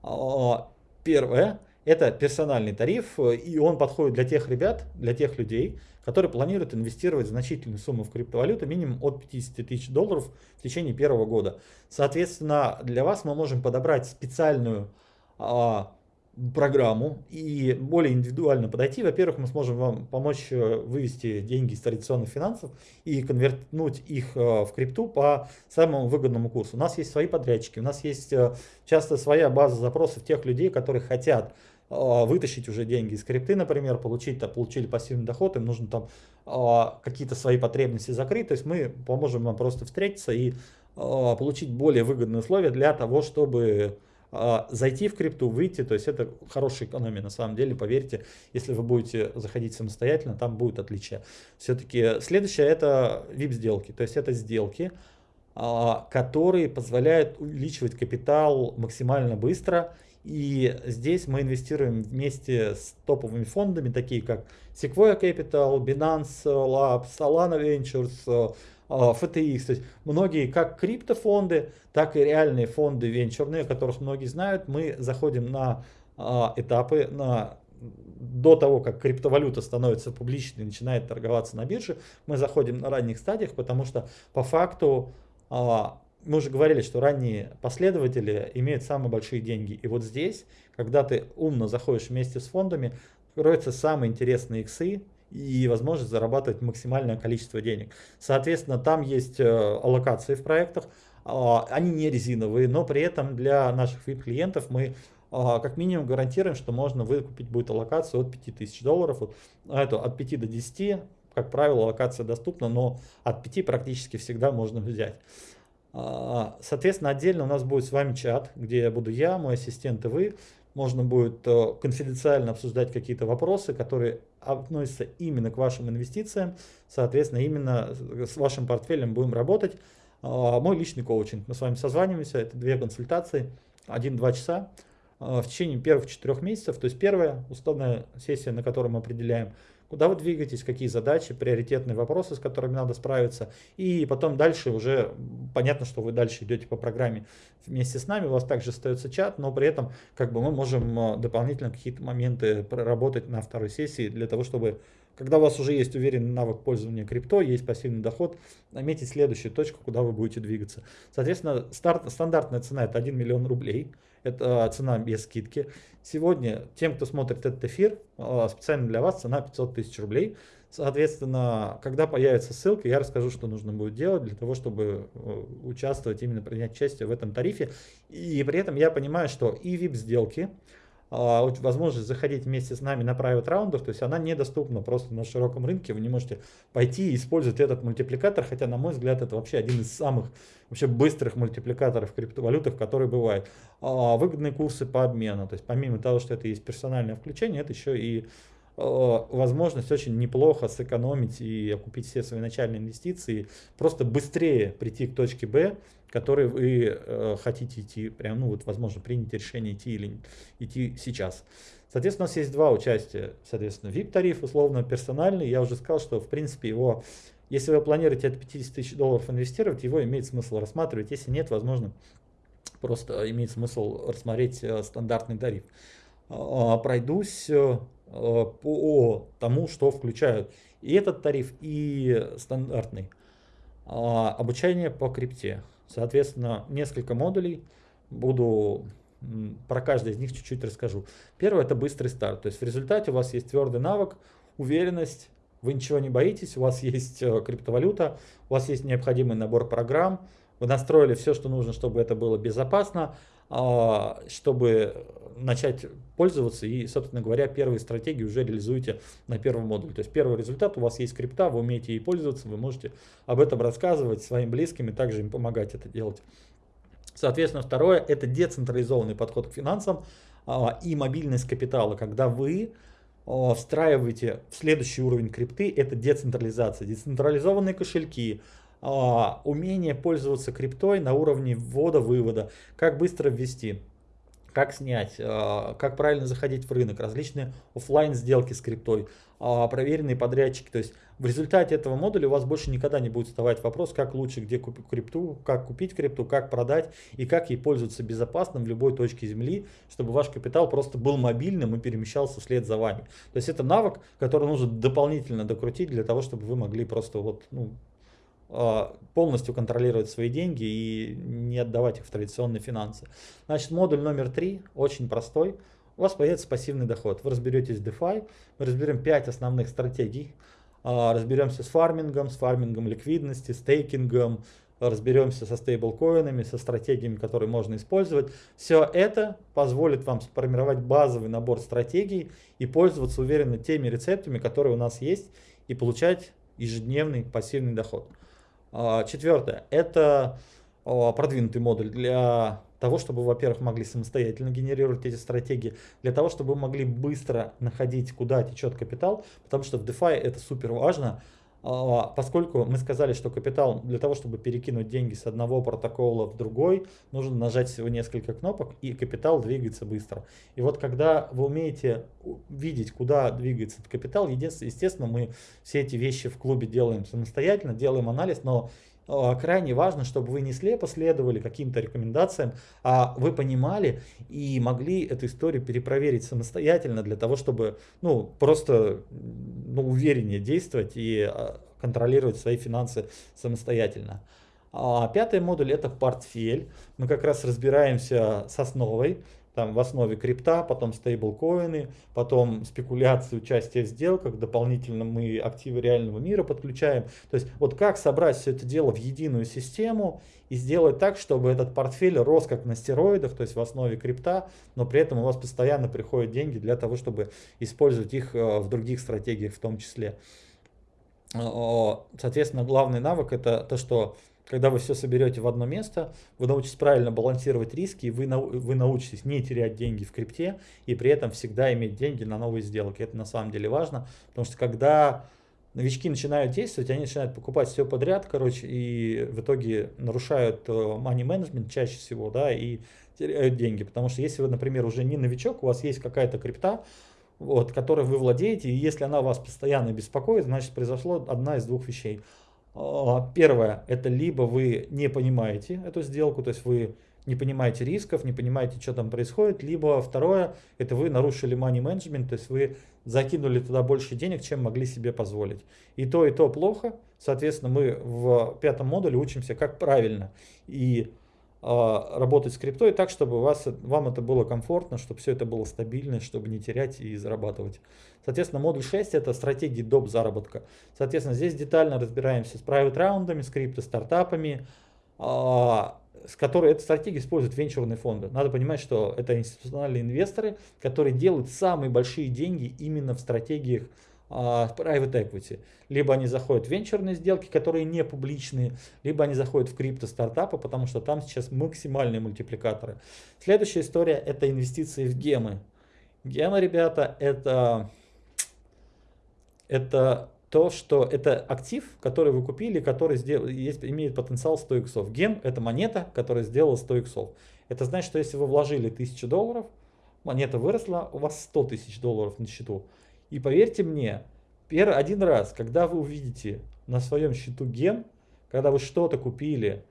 а, первое, это персональный тариф, и он подходит для тех ребят, для тех людей, которые планируют инвестировать значительную сумму в криптовалюту, минимум от 50 тысяч долларов в течение первого года. Соответственно, для вас мы можем подобрать специальную а, программу и более индивидуально подойти. Во-первых, мы сможем вам помочь э, вывести деньги из традиционных финансов и конвертнуть их э, в крипту по самому выгодному курсу. У нас есть свои подрядчики, у нас есть э, часто своя база запросов тех людей, которые хотят вытащить уже деньги из крипты, например, получить, то получили пассивный доход, им нужно там какие-то свои потребности закрыть, то есть мы поможем вам просто встретиться и получить более выгодные условия для того, чтобы зайти в крипту, выйти, то есть это хорошая экономия на самом деле, поверьте, если вы будете заходить самостоятельно, там будет отличие. Все-таки следующее это VIP сделки, то есть это сделки, а, которые позволяют увеличивать капитал максимально быстро. И здесь мы инвестируем вместе с топовыми фондами, такие как Sequoia Capital, Binance Labs, Solana Ventures, FTX. То есть многие как криптофонды, так и реальные фонды венчурные, которых многие знают, мы заходим на а, этапы, на до того, как криптовалюта становится публичной начинает торговаться на бирже, мы заходим на ранних стадиях, потому что по факту а, мы уже говорили, что ранние последователи имеют самые большие деньги. И вот здесь, когда ты умно заходишь вместе с фондами, кроются самые интересные иксы, и возможность зарабатывать максимальное количество денег. Соответственно, там есть э, аллокации в проектах, а, они не резиновые, но при этом для наших VIP-клиентов мы а, как минимум гарантируем, что можно выкупить будет аллокацию от 5000 долларов, вот, а это от 5 до 10 как правило, локация доступна, но от 5 практически всегда можно взять. Соответственно, отдельно у нас будет с вами чат, где буду я, мой ассистент и вы. Можно будет э, конфиденциально обсуждать какие-то вопросы, которые относятся именно к вашим инвестициям. Соответственно, именно с вашим портфелем будем работать. А, мой личный коучинг. Мы с вами созваниваемся, это две консультации, один-два часа а, в течение первых четырех месяцев. То есть первая условная сессия, на которой мы определяем, куда вы двигаетесь, какие задачи, приоритетные вопросы, с которыми надо справиться. И потом дальше уже понятно, что вы дальше идете по программе вместе с нами, у вас также остается чат, но при этом как бы мы можем а, дополнительно какие-то моменты проработать на второй сессии для того, чтобы когда у вас уже есть уверенный навык пользования крипто, есть пассивный доход, наметить следующую точку, куда вы будете двигаться. Соответственно, старт, стандартная цена это 1 миллион рублей. Это цена без скидки. Сегодня тем, кто смотрит этот эфир, а, специально для вас цена 500 тысяч рублей. Соответственно, когда появится ссылка, я расскажу, что нужно будет делать для того, чтобы э, участвовать, именно принять участие в этом тарифе. И при этом я понимаю, что и VIP-сделки, а, возможность заходить вместе с нами на private раундах, то есть она недоступна просто на широком рынке, вы не можете пойти и использовать этот мультипликатор, хотя, на мой взгляд, это вообще один из самых вообще быстрых мультипликаторов в криптовалютах, которые бывают. А, выгодные курсы по обмену, то есть помимо того, что это есть персональное включение, это еще и а, возможность очень неплохо сэкономить и окупить все свои начальные инвестиции, просто быстрее прийти к точке Б, который вы э, хотите идти, прям, ну вот, возможно, принять решение идти или идти сейчас. Соответственно, у нас есть два участия, соответственно, VIP-тариф, условно персональный. Я уже сказал, что, в принципе, его, если вы планируете от 50 тысяч долларов инвестировать, его имеет смысл рассматривать. Если нет, возможно, просто имеет смысл рассмотреть э, стандартный тариф. А, пройдусь э, по тому, что включают и этот тариф, и стандартный. А, обучение по крипте. Соответственно, несколько модулей. Буду про каждый из них чуть-чуть расскажу. Первое это быстрый старт. То есть в результате у вас есть твердый навык, уверенность, вы ничего не боитесь, у вас есть э, криптовалюта, у вас есть необходимый набор программ, вы настроили все, что нужно, чтобы это было безопасно, а, чтобы начать пользоваться и, собственно говоря, первые стратегии уже реализуете на первом модуле. То есть первый результат, у вас есть крипта, вы умеете ей пользоваться, вы можете об этом рассказывать своим близким и также им помогать это делать. Соответственно, второе – это децентрализованный подход к финансам а, и мобильность капитала, когда вы а, встраиваете в следующий уровень крипты, это децентрализация, децентрализованные кошельки, а, умение пользоваться криптой на уровне ввода-вывода, как быстро ввести как снять, а, как правильно заходить в рынок, различные офлайн сделки с криптой, а, проверенные подрядчики. То есть в результате этого модуля у вас больше никогда не будет вставать вопрос, как лучше, где купить крипту, как купить крипту, как продать и как ей пользоваться безопасно в любой точке земли, чтобы ваш капитал просто был мобильным и перемещался вслед за вами. То есть это навык, который нужно дополнительно докрутить для того, чтобы вы могли просто вот, ну, полностью контролировать свои деньги и не отдавать их в традиционные финансы. Значит, модуль номер три очень простой. У вас появится пассивный доход. Вы разберетесь в DeFi, мы разберем 5 основных стратегий. А, разберемся с фармингом, с фармингом ликвидности, стейкингом, разберемся со стейблкоинами, со стратегиями, которые можно использовать. Все это позволит вам сформировать базовый набор стратегий и пользоваться уверенно теми рецептами, которые у нас есть, и получать ежедневный пассивный доход. А, четвертое. Это продвинутый модуль для того, чтобы, во-первых, могли самостоятельно генерировать эти стратегии, для того, чтобы могли быстро находить, куда течет капитал, потому что в DeFi это супер важно. А, поскольку мы сказали, что капитал для того, чтобы перекинуть деньги с одного протокола в другой, нужно нажать всего несколько кнопок, и капитал двигается быстро. И вот когда вы умеете видеть, куда двигается этот капитал, естественно, мы все эти вещи в клубе делаем самостоятельно, делаем анализ, но крайне важно, чтобы вы не слепо следовали каким-то рекомендациям, а вы понимали и могли эту историю перепроверить самостоятельно для того, чтобы ну, просто ну, увереннее действовать и а, контролировать свои финансы самостоятельно. А пятый модуль это портфель. Мы как раз разбираемся с основой там в основе крипта, потом стейблкоины, потом спекуляции, участие в сделках, дополнительно мы активы реального мира подключаем. То есть вот как собрать все это дело в единую систему и сделать так, чтобы этот портфель рос как на стероидах, то есть в основе крипта, но при этом у вас постоянно приходят деньги для того, чтобы использовать их э, в других стратегиях в том числе. Соответственно, главный навык это то, что когда вы все соберете в одно место, вы научитесь правильно балансировать риски, и вы, вы научитесь не терять деньги в крипте, и при этом всегда иметь деньги на новые сделки. Это на самом деле важно, потому что когда новички начинают действовать, они начинают покупать все подряд, короче, и в итоге нарушают э, money management чаще всего, да, и теряют деньги. Потому что если вы, например, уже не новичок, у вас есть какая-то крипта, вот, которой вы владеете, и если она вас постоянно беспокоит, значит произошло одна из двух вещей. А, первое, это либо вы не понимаете эту сделку, то есть вы не понимаете рисков, не понимаете, что там происходит, либо второе, это вы нарушили money management, то есть вы закинули туда больше денег, чем могли себе позволить. И то, и то плохо, соответственно, мы в пятом модуле учимся, как правильно и э, работать с криптой так, чтобы вас, вам это было комфортно, чтобы все это было стабильно, чтобы не терять и зарабатывать. Соответственно, модуль 6 это стратегии доп. заработка. Соответственно, здесь детально разбираемся с private раундами, с крипто стартапами, э, с которой эта стратегия используют венчурные фонды. Надо понимать, что это институциональные инвесторы, которые делают самые большие деньги именно в стратегиях uh, private equity. Либо они заходят в венчурные сделки, которые не публичные, либо они заходят в крипто-стартапы, потому что там сейчас максимальные мультипликаторы. Следующая история это инвестиции в гемы. Гемы, ребята, это, это то, что это актив, который вы купили, который сделал, есть, имеет потенциал 100 иксов. Гем – это монета, которая сделала 100 иксов. Это значит, что если вы вложили 1000 долларов, монета выросла, у вас 100 тысяч долларов на счету. И поверьте мне, первый, один раз, когда вы увидите на своем счету гем, когда вы что-то купили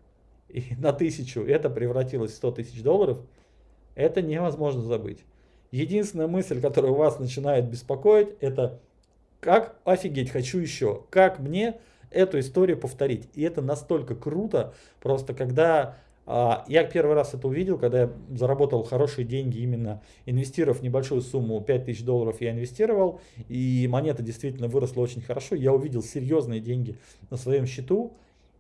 и на тысячу это превратилось в 100 тысяч долларов, это невозможно забыть. Единственная мысль, которая вас начинает беспокоить, это как офигеть, хочу еще. Как мне эту историю повторить? И это настолько круто, просто когда а, я первый раз это увидел, когда я заработал хорошие деньги, именно инвестировав небольшую сумму, 5000 долларов я инвестировал, и монета действительно выросла очень хорошо. Я увидел серьезные деньги на своем счету,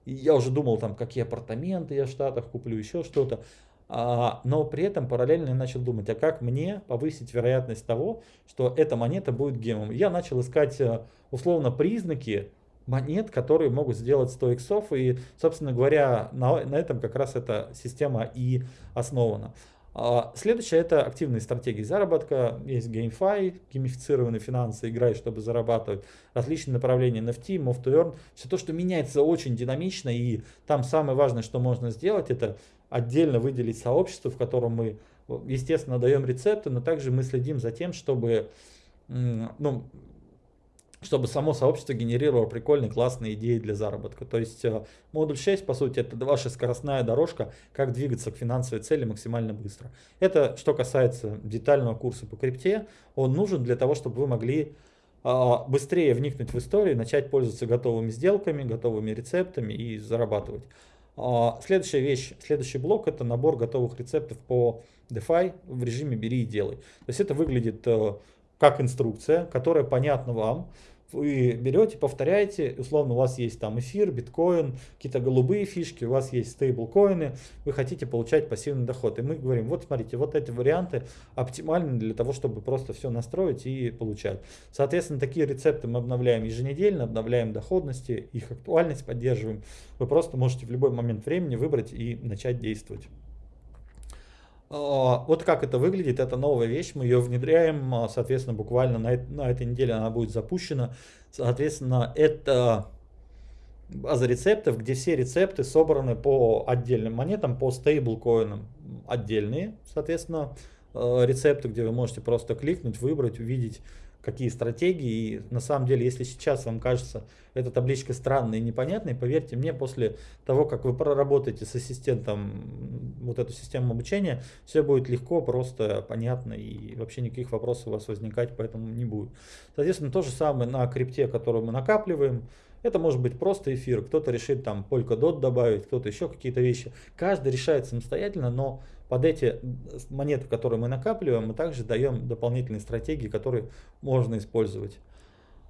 и я уже думал, там, какие апартаменты я в Штатах куплю, еще что-то. А, но при этом параллельно я начал думать, а как мне повысить вероятность того, что эта монета будет гемом. Я начал искать э, условно признаки монет, которые могут сделать 100 иксов, и, собственно говоря, на, на этом как раз эта система и основана. А, следующее это активные стратегии заработка. Есть GameFi, геймифицированные финансы, играй, чтобы зарабатывать. Различные направления NFT, Move to Earn. Все то, что меняется очень динамично. И там самое важное, что можно сделать, это отдельно выделить сообщество, в котором мы, естественно, даем рецепты, но также мы следим за тем, чтобы, ну, чтобы само сообщество генерировало прикольные, классные идеи для заработка. То есть э, модуль 6, по сути, это ваша скоростная дорожка, как двигаться к финансовой цели максимально быстро. Это что касается детального курса по крипте. Он нужен для того, чтобы вы могли а, быстрее вникнуть в историю, начать пользоваться готовыми сделками, готовыми рецептами и зарабатывать. А, следующая вещь, следующий блок это набор готовых рецептов по DeFi в режиме бери и делай. То есть это выглядит э, как инструкция, которая понятна вам, вы берете, повторяете, условно у вас есть там эфир, биткоин, какие-то голубые фишки, у вас есть стейблкоины, вы хотите получать пассивный доход. И мы говорим, вот смотрите, вот эти варианты оптимальны для того, чтобы просто все настроить и получать. Соответственно, такие рецепты мы обновляем еженедельно, обновляем доходности, их актуальность поддерживаем. Вы просто можете в любой момент времени выбрать и начать действовать. А, вот как это выглядит, это новая вещь, мы ее внедряем, а, соответственно, буквально на, на этой неделе она будет запущена. Соответственно, это база рецептов, где все рецепты собраны по отдельным монетам, по стейблкоинам отдельные, соответственно, а, рецепты, где вы можете просто кликнуть, выбрать, увидеть какие стратегии. И на самом деле, если сейчас вам кажется эта табличка странной и непонятной, поверьте мне, после того, как вы проработаете с ассистентом вот эту систему обучения, все будет легко, просто понятно и вообще никаких вопросов у вас возникать поэтому не будет. Соответственно, то же самое на крипте, которую мы накапливаем. Это может быть просто эфир, кто-то решит там Polkadot добавить, кто-то еще какие-то вещи. Каждый решает самостоятельно, но под эти монеты, которые мы накапливаем, мы также даем дополнительные стратегии, которые можно использовать.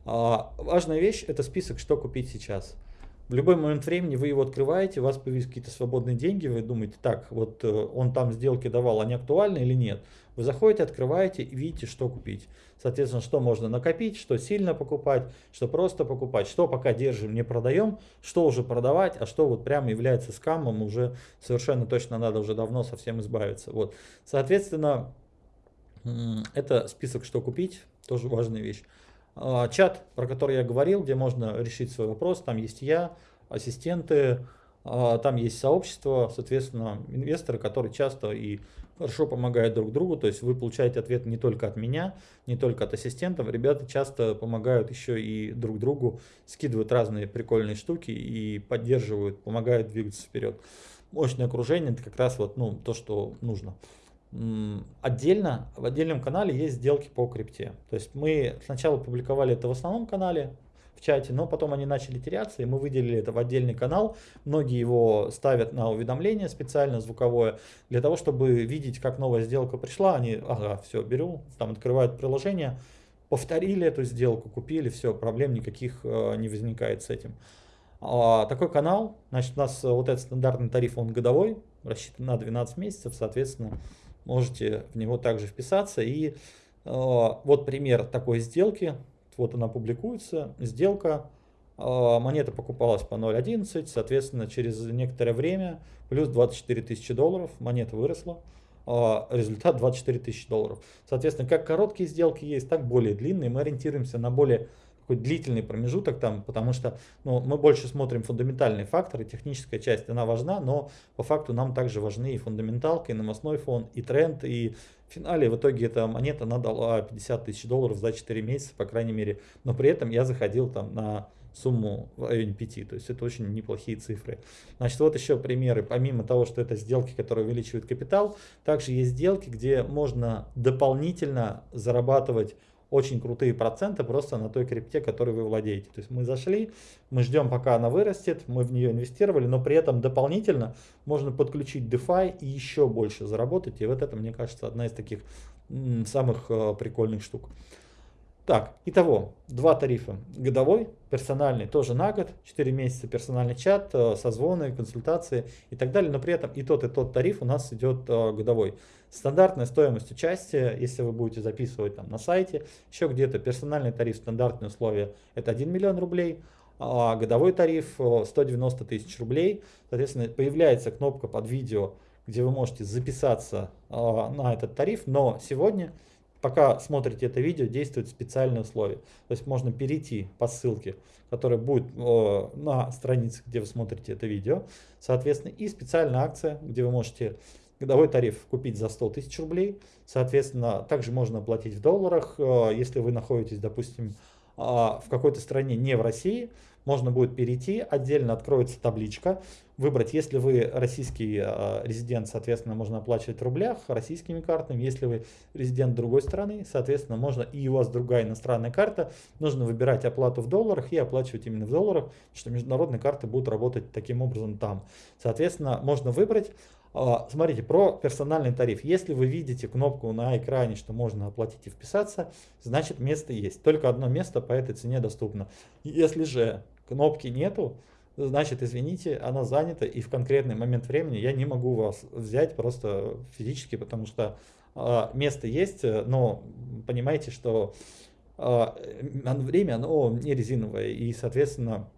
А, важная вещь это список, что купить сейчас. В любой момент времени вы его открываете, у вас появились какие-то свободные деньги, вы думаете, так, вот э, он там сделки давал, они актуальны или нет? Вы заходите, открываете и видите, что купить. Соответственно, что можно накопить, что сильно покупать, что просто покупать, что пока держим, не продаем, что уже продавать, а что вот прямо является скамом, уже совершенно точно надо уже давно совсем избавиться. Вот. Соответственно, это список, что купить, тоже важная вещь. А, чат, про который я говорил, где можно решить свой вопрос, там есть я, ассистенты, а, там есть сообщество, соответственно, инвесторы, которые часто и хорошо помогают друг другу, то есть вы получаете ответ не только от меня, не только от ассистентов, ребята часто помогают еще и друг другу, скидывают разные прикольные штуки и поддерживают, помогают двигаться вперед. Мощное окружение это как раз вот ну, то, что нужно. Отдельно, в отдельном канале есть сделки по крипте. То есть мы сначала публиковали это в основном канале, в чате, но потом они начали теряться, и мы выделили это в отдельный канал. Многие его ставят на уведомление специально звуковое, для того, чтобы видеть, как новая сделка пришла. Они, ага, все, беру, там открывают приложение, повторили эту сделку, купили, все, проблем никаких э, не возникает с этим. А, такой канал, значит, у нас вот этот стандартный тариф, он годовой, рассчитан на 12 месяцев, соответственно, можете в него также вписаться. И э, вот пример такой сделки, вот она публикуется, сделка, э, монета покупалась по 0.11, соответственно, через некоторое время плюс 24 тысячи долларов, монета выросла, э, результат 24 тысячи долларов. Соответственно, как короткие сделки есть, так более длинные, мы ориентируемся на более такой длительный промежуток там, потому что ну, мы больше смотрим фундаментальные факторы, техническая часть, она важна, но по факту нам также важны и фундаменталка, и новостной фон, и тренд, и в финале в итоге эта монета она дала 50 тысяч долларов за 4 месяца, по крайней мере, но при этом я заходил там на сумму в районе 5, то есть это очень неплохие цифры. Значит, вот еще примеры, помимо того, что это сделки, которые увеличивают капитал, также есть сделки, где можно дополнительно зарабатывать очень крутые проценты просто на той крипте, которой вы владеете. То есть мы зашли, мы ждем пока она вырастет, мы в нее инвестировали, но при этом дополнительно можно подключить DeFi и еще больше заработать. И вот это, мне кажется, одна из таких самых э, прикольных штук. Так, итого, два тарифа. Годовой, персональный тоже на год, 4 месяца персональный чат, э, созвоны, консультации и так далее. Но при этом и тот, и тот тариф у нас идет э, годовой. Стандартная стоимость участия, если вы будете записывать там на сайте, еще где-то персональный тариф, стандартные условия, это 1 миллион рублей, а годовой тариф 190 э, тысяч рублей. Соответственно, появляется кнопка под видео, где вы можете записаться на этот тариф, но сегодня пока смотрите это видео, действуют специальные условия. То есть можно перейти по ссылке, которая будет э, на странице, где вы смотрите это видео. Соответственно, и специальная акция, где вы можете годовой тариф купить за 100 тысяч рублей. Соответственно, также можно оплатить в долларах, э, если вы находитесь, допустим, э, в какой-то стране не в России, можно будет перейти, отдельно откроется табличка, выбрать, если вы российский э, резидент, соответственно, можно оплачивать в рублях, российскими картами, если вы резидент другой страны, соответственно, можно и у вас другая иностранная карта, нужно выбирать оплату в долларах и оплачивать именно в долларах, что международные карты будут работать таким образом там. Соответственно, можно выбрать а, Смотрите, про персональный тариф. Если вы видите кнопку на экране, что можно оплатить и вписаться, значит место есть. Только одно место по этой цене доступно. Если же кнопки нету, значит, извините, она занята, и в конкретный момент времени я не могу вас взять просто физически, потому что э, место есть, но понимаете, что э, время, оно не резиновое, и, соответственно,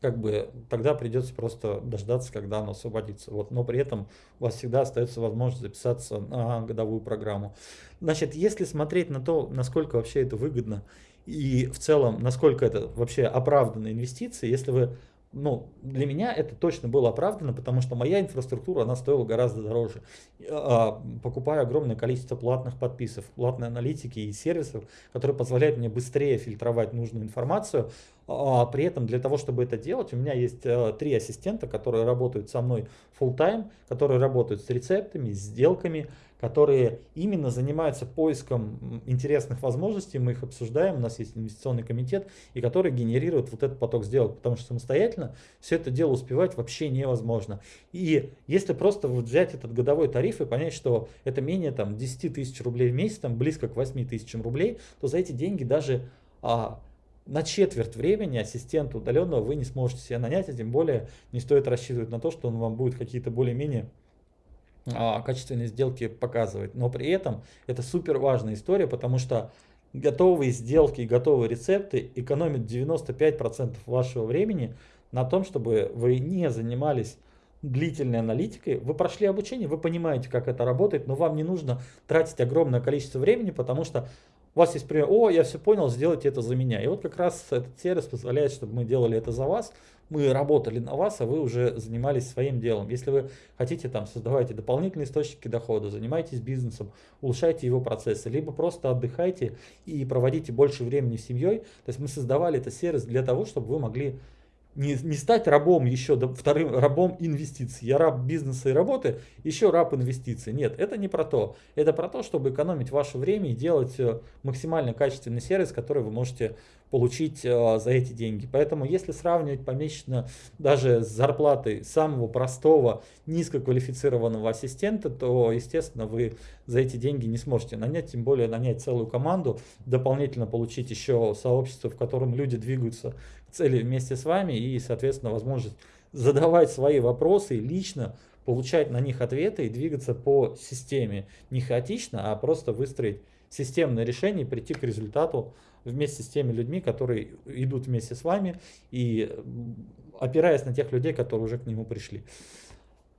как бы тогда придется просто дождаться, когда оно освободится. Вот, но при этом у вас всегда остается возможность записаться на годовую программу. Значит, если смотреть на то, насколько вообще это выгодно и в целом, насколько это вообще оправданные инвестиции, если вы ну, для меня это точно было оправдано, потому что моя инфраструктура, она стоила гораздо дороже. А, покупаю огромное количество платных подписок, платной аналитики и сервисов, которые позволяют мне быстрее фильтровать нужную информацию. А при этом для того, чтобы это делать, у меня есть э, три ассистента, которые работают со мной full time, которые работают с рецептами, с сделками, которые именно занимаются поиском интересных возможностей, мы их обсуждаем, у нас есть инвестиционный комитет, и который генерирует вот этот поток сделок, потому что самостоятельно все это дело успевать вообще невозможно. И если просто взять этот годовой тариф и понять, что это менее там 10 тысяч рублей в месяц, там близко к 8 тысячам рублей, то за эти деньги даже а, на четверть времени ассистента удаленного вы не сможете себе нанять, а тем более не стоит рассчитывать на то, что он вам будет какие-то более-менее а, качественные сделки показывать. Но при этом это супер важная история, потому что готовые сделки и готовые рецепты экономят 95% вашего времени на том, чтобы вы не занимались длительной аналитикой, вы прошли обучение, вы понимаете, как это работает, но вам не нужно тратить огромное количество времени, потому что у вас есть пример, о, я все понял, сделайте это за меня. И вот как раз этот сервис позволяет, чтобы мы делали это за вас, мы работали на вас, а вы уже занимались своим делом. Если вы хотите там создавайте дополнительные источники дохода, занимайтесь бизнесом, улучшайте его процессы, либо просто отдыхайте и проводите больше времени с семьей. То есть мы создавали этот сервис для того, чтобы вы могли не, не стать рабом еще, вторым рабом инвестиций. Я раб бизнеса и работы, еще раб инвестиций. Нет, это не про то. Это про то, чтобы экономить ваше время и делать э, максимально качественный сервис, который вы можете получить э, за эти деньги. Поэтому если сравнивать помесячно даже с зарплатой самого простого низкоквалифицированного ассистента, то, естественно, вы за эти деньги не сможете нанять, тем более нанять целую команду, дополнительно получить еще сообщество, в котором люди двигаются цели вместе с вами и, соответственно, возможность задавать свои вопросы лично, получать на них ответы и двигаться по системе. Не хаотично, а просто выстроить системное решение и прийти к результату вместе с теми людьми, которые идут вместе с вами и опираясь на тех людей, которые уже к нему пришли.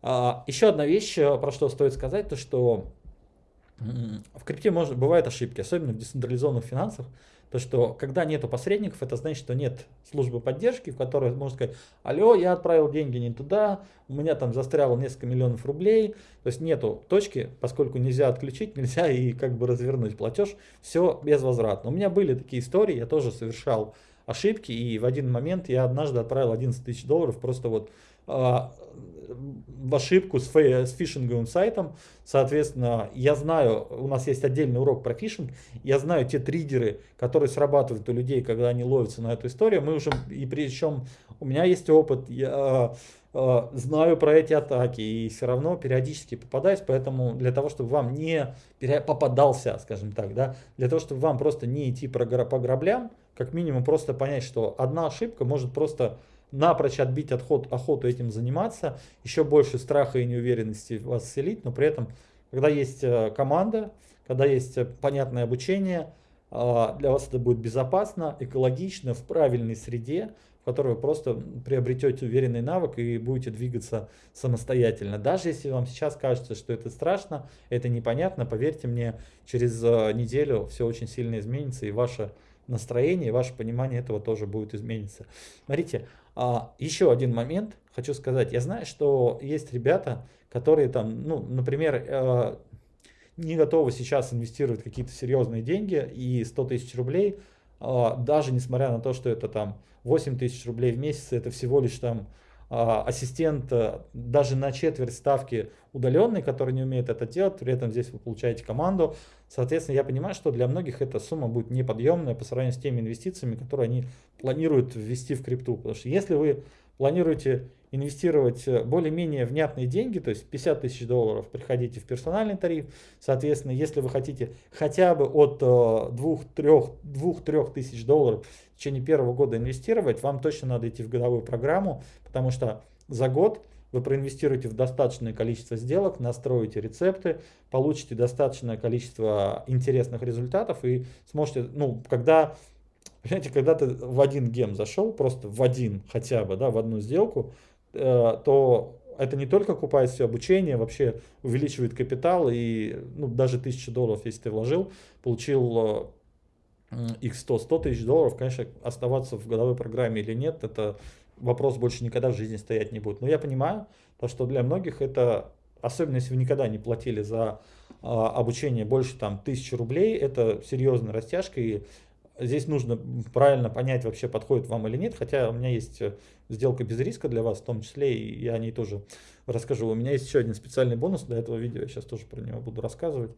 А, еще одна вещь, про что стоит сказать, то что в крипте может, бывают ошибки, особенно в децентрализованных финансах. То, что когда нету посредников, это значит, что нет службы поддержки, в которой можно сказать, алло, я отправил деньги не туда, у меня там застряло несколько миллионов рублей. То есть нету точки, поскольку нельзя отключить, нельзя и как бы развернуть платеж, все безвозвратно. У меня были такие истории, я тоже совершал ошибки, и в один момент я однажды отправил 11 тысяч долларов просто вот в ошибку с, с фишинговым сайтом. Соответственно, я знаю, у нас есть отдельный урок про фишинг, я знаю те триггеры, которые срабатывают у людей, когда они ловятся на эту историю. Мы уже, и причем у меня есть опыт, я э, знаю про эти атаки и все равно периодически попадаюсь, поэтому для того, чтобы вам не попадался, скажем так, да, для того, чтобы вам просто не идти по граблям, как минимум просто понять, что одна ошибка может просто напрочь отбить отход, охоту этим заниматься, еще больше страха и неуверенности вас вселить, но при этом, когда есть э, команда, когда есть э, понятное обучение, а, для вас это будет безопасно, экологично, в правильной среде, в которой вы просто приобретете уверенный навык и будете двигаться самостоятельно. Даже если вам сейчас кажется, что это страшно, это непонятно, поверьте мне, через э, неделю все очень сильно изменится и ваше настроение, ваше понимание этого тоже будет измениться. Смотрите, а, еще один момент хочу сказать. Я знаю, что есть ребята, которые там, ну, например, э, не готовы сейчас инвестировать какие-то серьезные деньги и 100 тысяч рублей, э, даже несмотря на то, что это там 8 тысяч рублей в месяц, это всего лишь там а, ассистент даже на четверть ставки удаленный, который не умеет это делать, при этом здесь вы получаете команду. Соответственно, я понимаю, что для многих эта сумма будет неподъемная по сравнению с теми инвестициями, которые они планируют ввести в крипту. Потому что если вы планируете инвестировать более-менее внятные деньги, то есть 50 тысяч долларов, приходите в персональный тариф. Соответственно, если вы хотите хотя бы от 2-3 тысяч долларов в течение первого года инвестировать, вам точно надо идти в годовую программу, потому что за год вы проинвестируете в достаточное количество сделок, настроите рецепты, получите достаточное количество интересных результатов и сможете, ну, когда, понимаете, когда ты в один гем зашел, просто в один хотя бы, да, в одну сделку, э, то это не только купает все обучение, вообще увеличивает капитал и ну, даже 1000 долларов, если ты вложил, получил x100, 100 тысяч долларов, конечно, оставаться в годовой программе или нет, это вопрос больше никогда в жизни стоять не будет. Но я понимаю, то, что для многих это, особенно если вы никогда не платили за а, обучение больше там тысячи рублей, это серьезная растяжка, и здесь нужно правильно понять, вообще подходит вам или нет, хотя у меня есть э, сделка без риска для вас, в том числе, и я о ней тоже расскажу. У меня есть еще один специальный бонус для этого видео, я сейчас тоже про него буду рассказывать.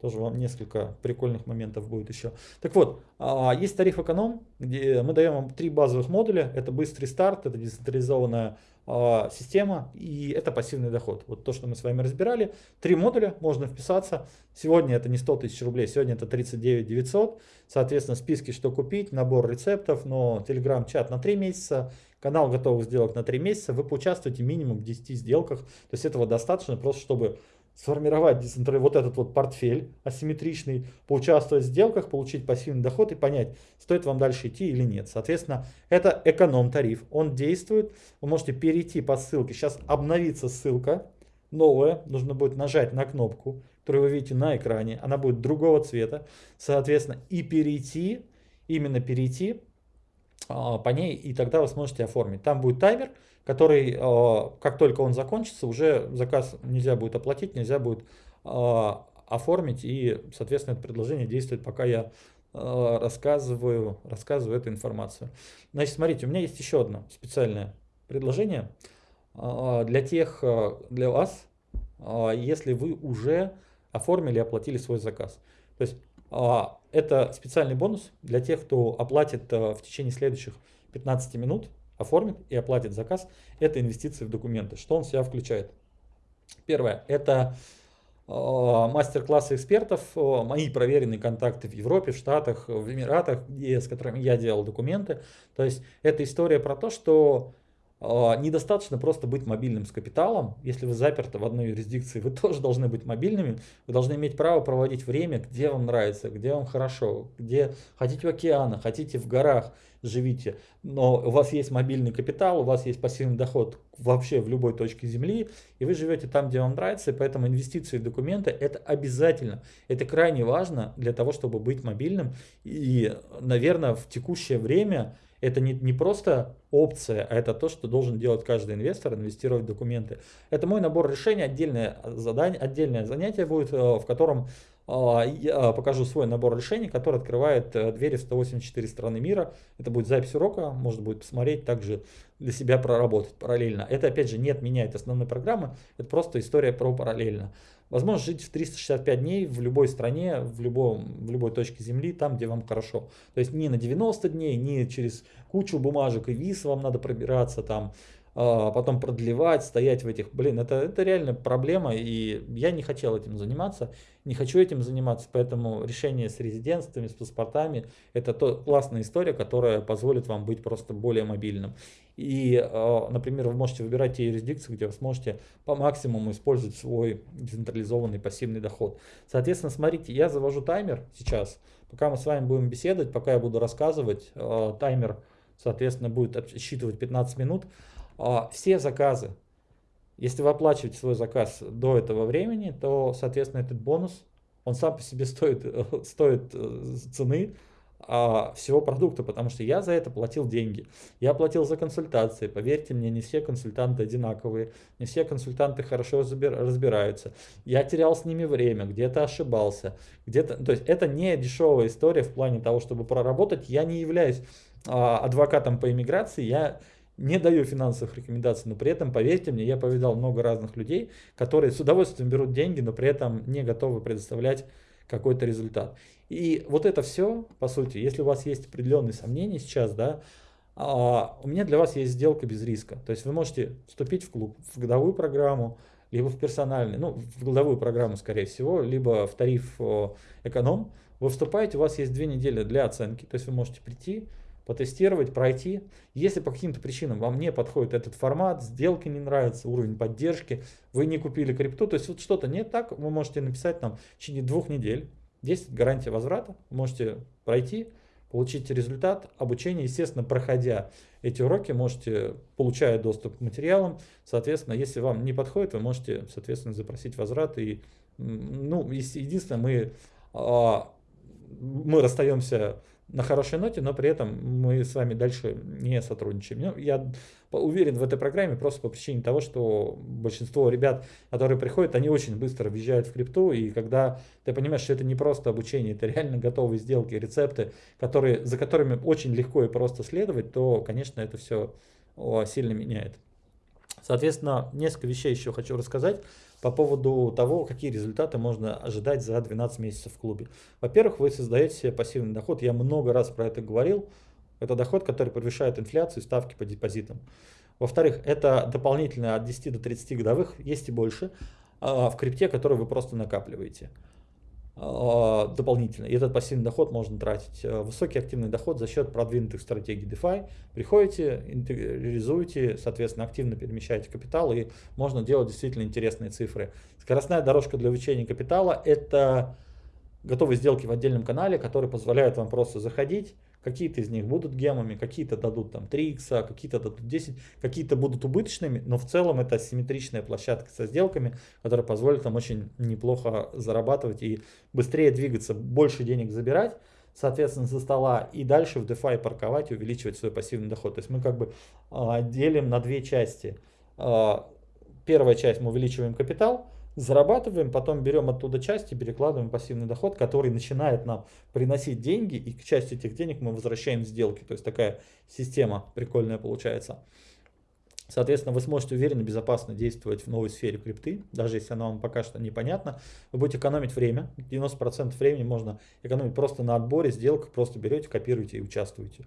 Тоже вам несколько прикольных моментов будет еще. Так вот, а, есть тариф эконом, где мы даем вам три базовых модуля. Это быстрый старт, это децентрализованная а, система и это пассивный доход. Вот то, что мы с вами разбирали. Три модуля, можно вписаться. Сегодня это не 100 тысяч рублей, сегодня это 39 900. Соответственно, списки, что купить, набор рецептов, но телеграм-чат на 3 месяца, канал готовых сделок на 3 месяца. Вы поучаствуете минимум в 10 сделках. То есть этого достаточно просто, чтобы сформировать вот этот вот портфель асимметричный, поучаствовать в сделках, получить пассивный доход и понять, стоит вам дальше идти или нет. Соответственно, это эконом-тариф, он действует, вы можете перейти по ссылке, сейчас обновится ссылка, новая, нужно будет нажать на кнопку, которую вы видите на экране, она будет другого цвета, соответственно, и перейти, именно перейти а, по ней, и тогда вы сможете оформить. Там будет таймер, который, а, как только он закончится, уже заказ нельзя будет оплатить, нельзя будет а, оформить, и, соответственно, это предложение действует, пока я рассказываю, рассказываю эту информацию. Значит, смотрите, у меня есть еще одно специальное предложение для тех, для вас, если вы уже оформили, оплатили свой заказ. То есть это специальный бонус для тех, кто оплатит э, в течение следующих 15 минут, оформит и оплатит заказ. Это инвестиции в документы. Что он в себя включает? Первое, это э, мастер-классы экспертов, э, мои проверенные контакты в Европе, в Штатах, в Эмиратах, где, с которыми я делал документы. То есть это история про то, что а, недостаточно просто быть мобильным с капиталом. Если вы заперты в одной юрисдикции, вы тоже должны быть мобильными. Вы должны иметь право проводить время, где вам нравится, где вам хорошо, где хотите в океанах, хотите в горах, живите. Но у вас есть мобильный капитал, у вас есть пассивный доход вообще в любой точке Земли, и вы живете там, где вам нравится, и поэтому инвестиции в документы это обязательно. Это крайне важно для того, чтобы быть мобильным. И, наверное, в текущее время это не, не просто опция, а это то, что должен делать каждый инвестор, инвестировать в документы. Это мой набор решений, отдельное задание, отдельное занятие будет, э, в котором я покажу свой набор решений, который открывает э, двери в 184 страны мира. Это будет запись урока, можно будет посмотреть, также для себя проработать параллельно. Это опять же не отменяет основной программы, это просто история про параллельно. Возможно жить в 365 дней в любой стране, в, любом, в любой точке Земли, там, где вам хорошо. То есть не на 90 дней, не через кучу бумажек и виз вам надо пробираться там, а потом продлевать, стоять в этих, блин, это, это реально проблема, и я не хотел этим заниматься, не хочу этим заниматься, поэтому решение с резидентствами, с паспортами, это то, классная история, которая позволит вам быть просто более мобильным. И, а, например, вы можете выбирать те юрисдикции, где вы сможете по максимуму использовать свой децентрализованный пассивный доход. Соответственно, смотрите, я завожу таймер сейчас, пока мы с вами будем беседовать, пока я буду рассказывать, а, таймер, соответственно, будет отсчитывать 15 минут. А, все заказы, если вы оплачиваете свой заказ до этого времени, то, соответственно, этот бонус, он сам по себе стоит, стоит э, цены а, всего продукта, потому что я за это платил деньги. Я платил за консультации. Поверьте мне, не все консультанты одинаковые, не все консультанты хорошо разбираются. Я терял с ними время, где-то ошибался, где-то, то есть это не дешевая история в плане того, чтобы проработать. Я не являюсь а, адвокатом по иммиграции, я не даю финансовых рекомендаций, но при этом, поверьте мне, я повидал много разных людей, которые с удовольствием берут деньги, но при этом не готовы предоставлять какой-то результат. И вот это все, по сути, если у вас есть определенные сомнения сейчас, да, а, у меня для вас есть сделка без риска. То есть вы можете вступить в клуб, в годовую программу, либо в персональный, ну, в годовую программу, скорее всего, либо в тариф эконом. Вы вступаете, у вас есть две недели для оценки, то есть вы можете прийти, потестировать, пройти. Если по каким-то причинам вам не подходит этот формат, сделки не нравится, уровень поддержки, вы не купили крипту, то есть вот что-то не так, вы можете написать нам в течение двух недель. Есть гарантия возврата, можете пройти, получить результат обучения. Естественно, проходя эти уроки, можете, получая доступ к материалам, соответственно, если вам не подходит, вы можете, соответственно, запросить возврат. И, ну, единственное, мы, а, мы расстаемся на хорошей ноте, но при этом мы с вами дальше не сотрудничаем. Ну, я уверен в этой программе просто по причине того, что большинство ребят, которые приходят, они очень быстро въезжают в крипту, и когда ты понимаешь, что это не просто обучение, это реально готовые сделки, рецепты, которые, за которыми очень легко и просто следовать, то, конечно, это все сильно меняет. Соответственно, несколько вещей еще хочу рассказать. По поводу того, какие результаты можно ожидать за 12 месяцев в клубе. Во-первых, вы создаете себе пассивный доход. Я много раз про это говорил. Это доход, который превышает инфляцию и ставки по депозитам. Во-вторых, это дополнительно от 10 до 30 годовых, есть и больше, а, в крипте, который вы просто накапливаете. А, дополнительно. И этот пассивный доход можно тратить. Э, высокий активный доход за счет продвинутых стратегий DeFi. Приходите, реализуете, соответственно, активно перемещаете капитал, и можно делать действительно интересные цифры. Скоростная дорожка для увеличения капитала – это готовые сделки в отдельном канале, которые позволяют вам просто заходить, Какие-то из них будут гемами, какие-то дадут там 3 икса, какие-то дадут 10, какие-то будут убыточными, но в целом это асимметричная площадка со сделками, которая позволит нам очень неплохо зарабатывать и быстрее двигаться, больше денег забирать, соответственно, со стола и дальше в DeFi парковать и увеличивать свой пассивный доход. То есть мы как бы а, делим на две части. А, первая часть мы увеличиваем капитал, зарабатываем, потом берем оттуда часть и перекладываем пассивный доход, который начинает нам приносить деньги, и к части этих денег мы возвращаем сделки. То есть такая система прикольная получается. Соответственно, вы сможете уверенно, безопасно действовать в новой сфере крипты, даже если она вам пока что непонятна. Вы будете экономить время, 90% времени можно экономить просто на отборе сделок, просто берете, копируете и участвуете.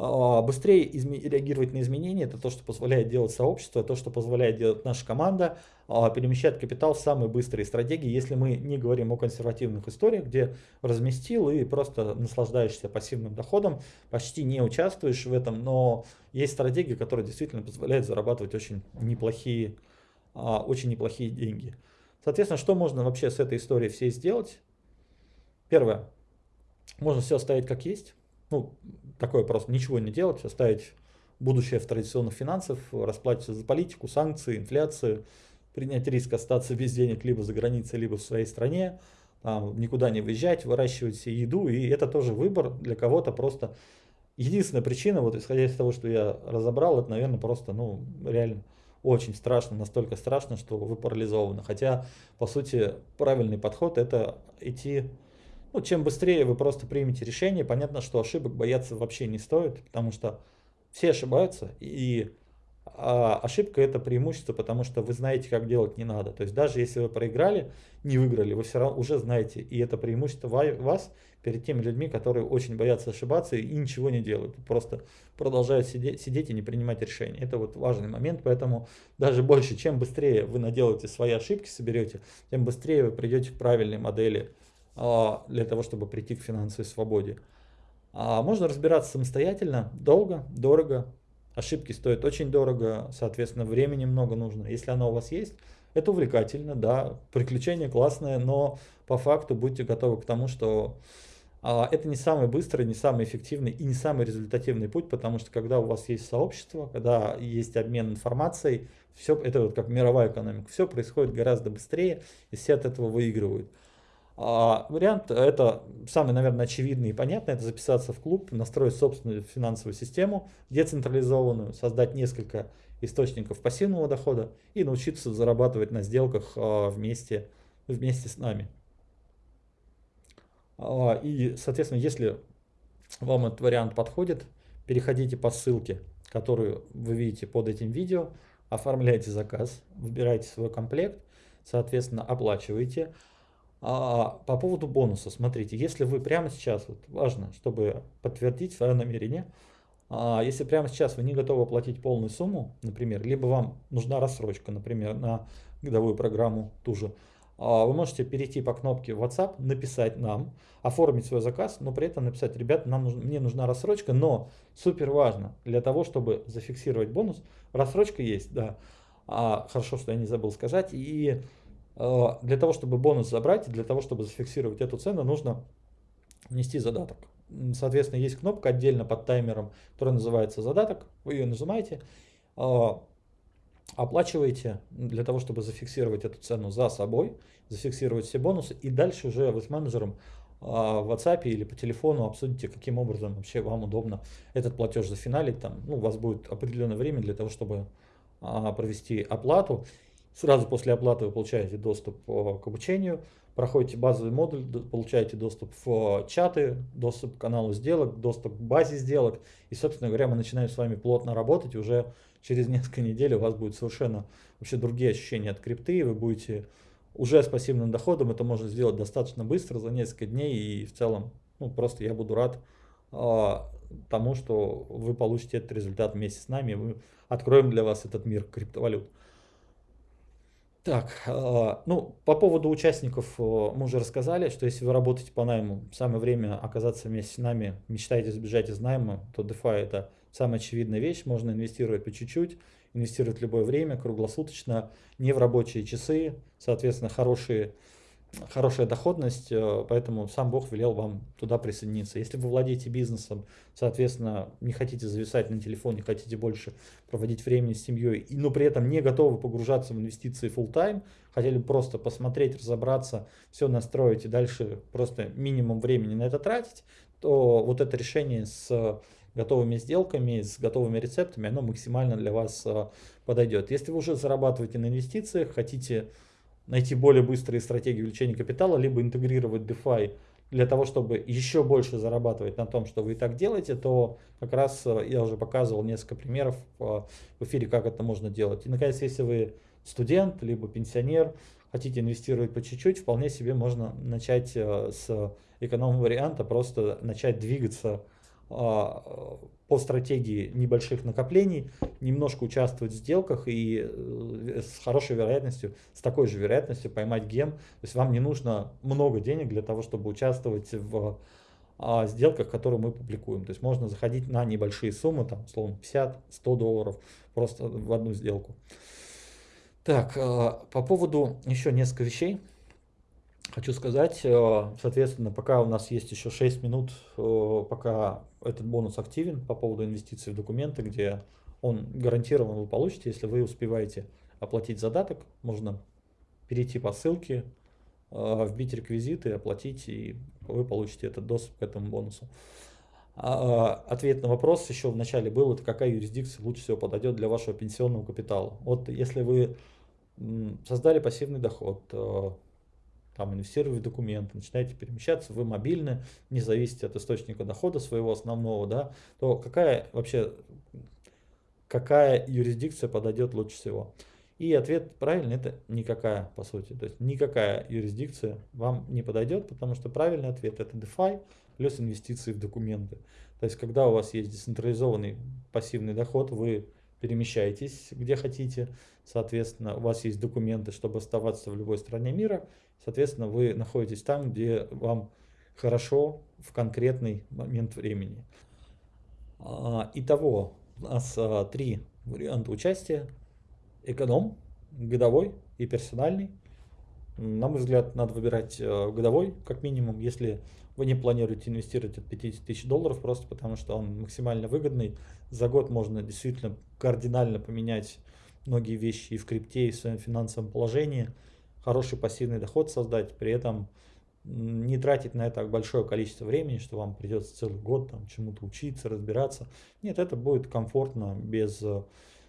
А, быстрее реагировать на изменения, это то, что позволяет делать сообщество, то, что позволяет делать наша команда, а, перемещать капитал в самые быстрые стратегии, если мы не говорим о консервативных историях, где разместил и просто наслаждаешься пассивным доходом, почти не участвуешь в этом, но есть стратегии, которые действительно позволяют зарабатывать очень неплохие, а, очень неплохие деньги. Соответственно, что можно вообще с этой историей всей сделать? Первое, можно все оставить как есть, ну, такое просто ничего не делать, оставить будущее в традиционных финансах, расплачиваться за политику, санкции, инфляцию, принять риск остаться без денег либо за границей, либо в своей стране, там, никуда не выезжать, выращивать себе еду, и это тоже выбор для кого-то просто. Единственная причина, вот исходя из того, что я разобрал, это, наверное, просто, ну, реально очень страшно, настолько страшно, что вы парализованы. Хотя, по сути, правильный подход это идти ну, чем быстрее вы просто примете решение, понятно, что ошибок бояться вообще не стоит, потому что все ошибаются, и а, ошибка это преимущество, потому что вы знаете, как делать не надо. То есть даже если вы проиграли, не выиграли, вы все равно уже знаете, и это преимущество вас перед теми людьми, которые очень боятся ошибаться и ничего не делают, просто продолжают сидеть, сидеть и не принимать решения. Это вот важный момент, поэтому даже больше, чем быстрее вы наделаете свои ошибки, соберете, тем быстрее вы придете к правильной модели для того, чтобы прийти к финансовой свободе. А можно разбираться самостоятельно, долго, дорого, ошибки стоят очень дорого, соответственно, времени много нужно. Если оно у вас есть, это увлекательно, да, приключение классное, но по факту будьте готовы к тому, что а, это не самый быстрый, не самый эффективный и не самый результативный путь, потому что когда у вас есть сообщество, когда есть обмен информацией, все это вот как мировая экономика, все происходит гораздо быстрее, и все от этого выигрывают. А вариант это самый, наверное, очевидный и понятный, это записаться в клуб, настроить собственную финансовую систему, децентрализованную, создать несколько источников пассивного дохода и научиться зарабатывать на сделках а, вместе, вместе с нами. А, и, соответственно, если вам этот вариант подходит, переходите по ссылке, которую вы видите под этим видео, оформляйте заказ, выбирайте свой комплект, соответственно, оплачиваете. А по поводу бонуса, смотрите, если вы прямо сейчас, вот важно, чтобы подтвердить свое намерение, а если прямо сейчас вы не готовы оплатить полную сумму, например, либо вам нужна рассрочка, например, на годовую программу ту же, а вы можете перейти по кнопке WhatsApp, написать нам, оформить свой заказ, но при этом написать, ребят, нам нужно, мне нужна рассрочка, но супер важно, для того, чтобы зафиксировать бонус, рассрочка есть, да, а, хорошо, что я не забыл сказать, и для того, чтобы бонус забрать, для того, чтобы зафиксировать эту цену, нужно внести задаток. Соответственно, есть кнопка отдельно под таймером, которая называется задаток. Вы ее нажимаете, э, оплачиваете для того, чтобы зафиксировать эту цену за собой, зафиксировать все бонусы, и дальше уже вы с менеджером э, в WhatsApp или по телефону обсудите, каким образом вообще вам удобно этот платеж зафиналить. Там, ну, у вас будет определенное время для того, чтобы провести оплату. Сразу после оплаты вы получаете доступ э, к обучению, проходите базовый модуль, получаете доступ в чаты, доступ к каналу сделок, доступ к базе сделок. И, собственно говоря, мы начинаем с вами плотно работать, уже через несколько недель у вас будет совершенно вообще другие ощущения от крипты, вы будете уже с пассивным доходом, это можно сделать достаточно быстро, за несколько дней, и в целом, ну, просто я буду рад а, тому, что вы получите этот результат вместе с нами, мы откроем для вас этот мир криптовалют. Так, а, ну, по поводу участников э, мы уже рассказали, что если вы работаете по найму, самое время оказаться вместе с нами, мечтаете сбежать из найма, то DeFi это самая очевидная вещь, можно инвестировать по чуть-чуть, инвестировать в любое время, круглосуточно, не в рабочие часы, соответственно, хорошие хорошая доходность, э, поэтому сам Бог велел вам туда присоединиться. Если вы владеете бизнесом, соответственно, не хотите зависать на телефоне, хотите больше проводить времени с семьей, но при этом не готовы погружаться в инвестиции full time, хотели просто посмотреть, разобраться, все настроить и дальше просто минимум времени на это тратить, то вот это решение с готовыми сделками, с готовыми рецептами, оно максимально для вас э, подойдет. Если вы уже зарабатываете на инвестициях, хотите найти более быстрые стратегии увеличения капитала, либо интегрировать DeFi для того, чтобы еще больше зарабатывать на том, что вы и так делаете, то как раз э, я уже показывал несколько примеров э, в эфире, как это можно делать. И, наконец, если вы студент, либо пенсионер, хотите инвестировать по чуть-чуть, вполне себе можно начать э, с эконом-варианта, просто начать двигаться по стратегии небольших накоплений, немножко участвовать в сделках и э, с хорошей вероятностью, с такой же вероятностью поймать гем. То есть вам не нужно много денег для того, чтобы участвовать в а, сделках, которые мы публикуем. То есть можно заходить на небольшие суммы, там, условно, 50-100 долларов просто в одну сделку. Так, а, по поводу еще несколько вещей. Хочу сказать, э, соответственно, пока у нас есть еще 6 минут, э, пока этот бонус активен по поводу инвестиций в документы, где он гарантированно вы получите, если вы успеваете оплатить задаток, можно перейти по ссылке, э, вбить реквизиты, оплатить, и вы получите этот доступ к этому бонусу. А, ответ на вопрос еще в начале был, это какая юрисдикция лучше всего подойдет для вашего пенсионного капитала. Вот если вы создали пассивный доход, там инвестировать в документы, начинаете перемещаться, вы мобильны, не зависите от источника дохода своего основного, да, то какая вообще, какая юрисдикция подойдет лучше всего? И ответ правильный это никакая, по сути. То есть никакая юрисдикция вам не подойдет, потому что правильный ответ это DeFi плюс инвестиции в документы. То есть когда у вас есть децентрализованный пассивный доход, вы перемещаетесь где хотите, соответственно, у вас есть документы, чтобы оставаться в любой стране мира, соответственно, вы находитесь там, где вам хорошо в конкретный момент времени. А, итого, у нас а, три варианта участия. Эконом, годовой и персональный. На мой взгляд, надо выбирать э, годовой, как минимум, если вы не планируете инвестировать от 50 тысяч долларов, просто потому что он максимально выгодный. За год можно действительно кардинально поменять многие вещи и в крипте, и в своем финансовом положении. Хороший пассивный доход создать, при этом не тратить на это большое количество времени, что вам придется целый год там чему-то учиться, разбираться. Нет, это будет комфортно, без э,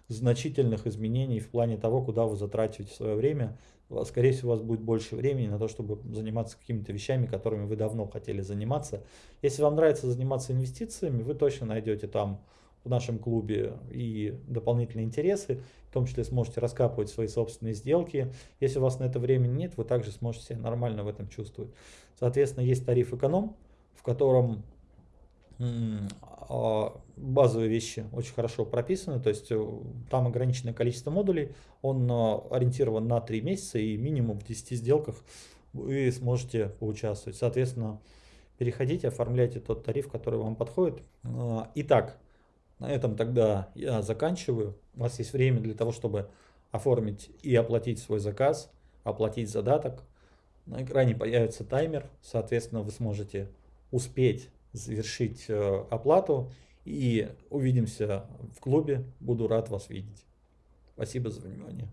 значительных изменений в плане того, куда вы затратите свое время скорее всего, у вас будет больше времени на то, чтобы заниматься какими-то вещами, которыми вы давно хотели заниматься. Если вам нравится заниматься инвестициями, вы точно найдете там в нашем клубе и дополнительные интересы, в том числе сможете раскапывать свои собственные сделки. Если у вас на это времени нет, вы также сможете себя нормально в этом чувствовать. Соответственно, есть тариф эконом, в котором базовые вещи очень хорошо прописаны, то есть э, там ограниченное количество модулей, он а, ориентирован на 3 месяца и минимум в 10 сделках вы сможете поучаствовать. Соответственно, переходите, оформляйте тот тариф, который вам подходит. А, итак, на этом тогда я заканчиваю. У вас есть время для того, чтобы оформить и оплатить свой заказ, оплатить задаток. На экране появится таймер, соответственно, вы сможете успеть завершить э, оплату и увидимся в клубе. Буду рад вас видеть. Спасибо за внимание.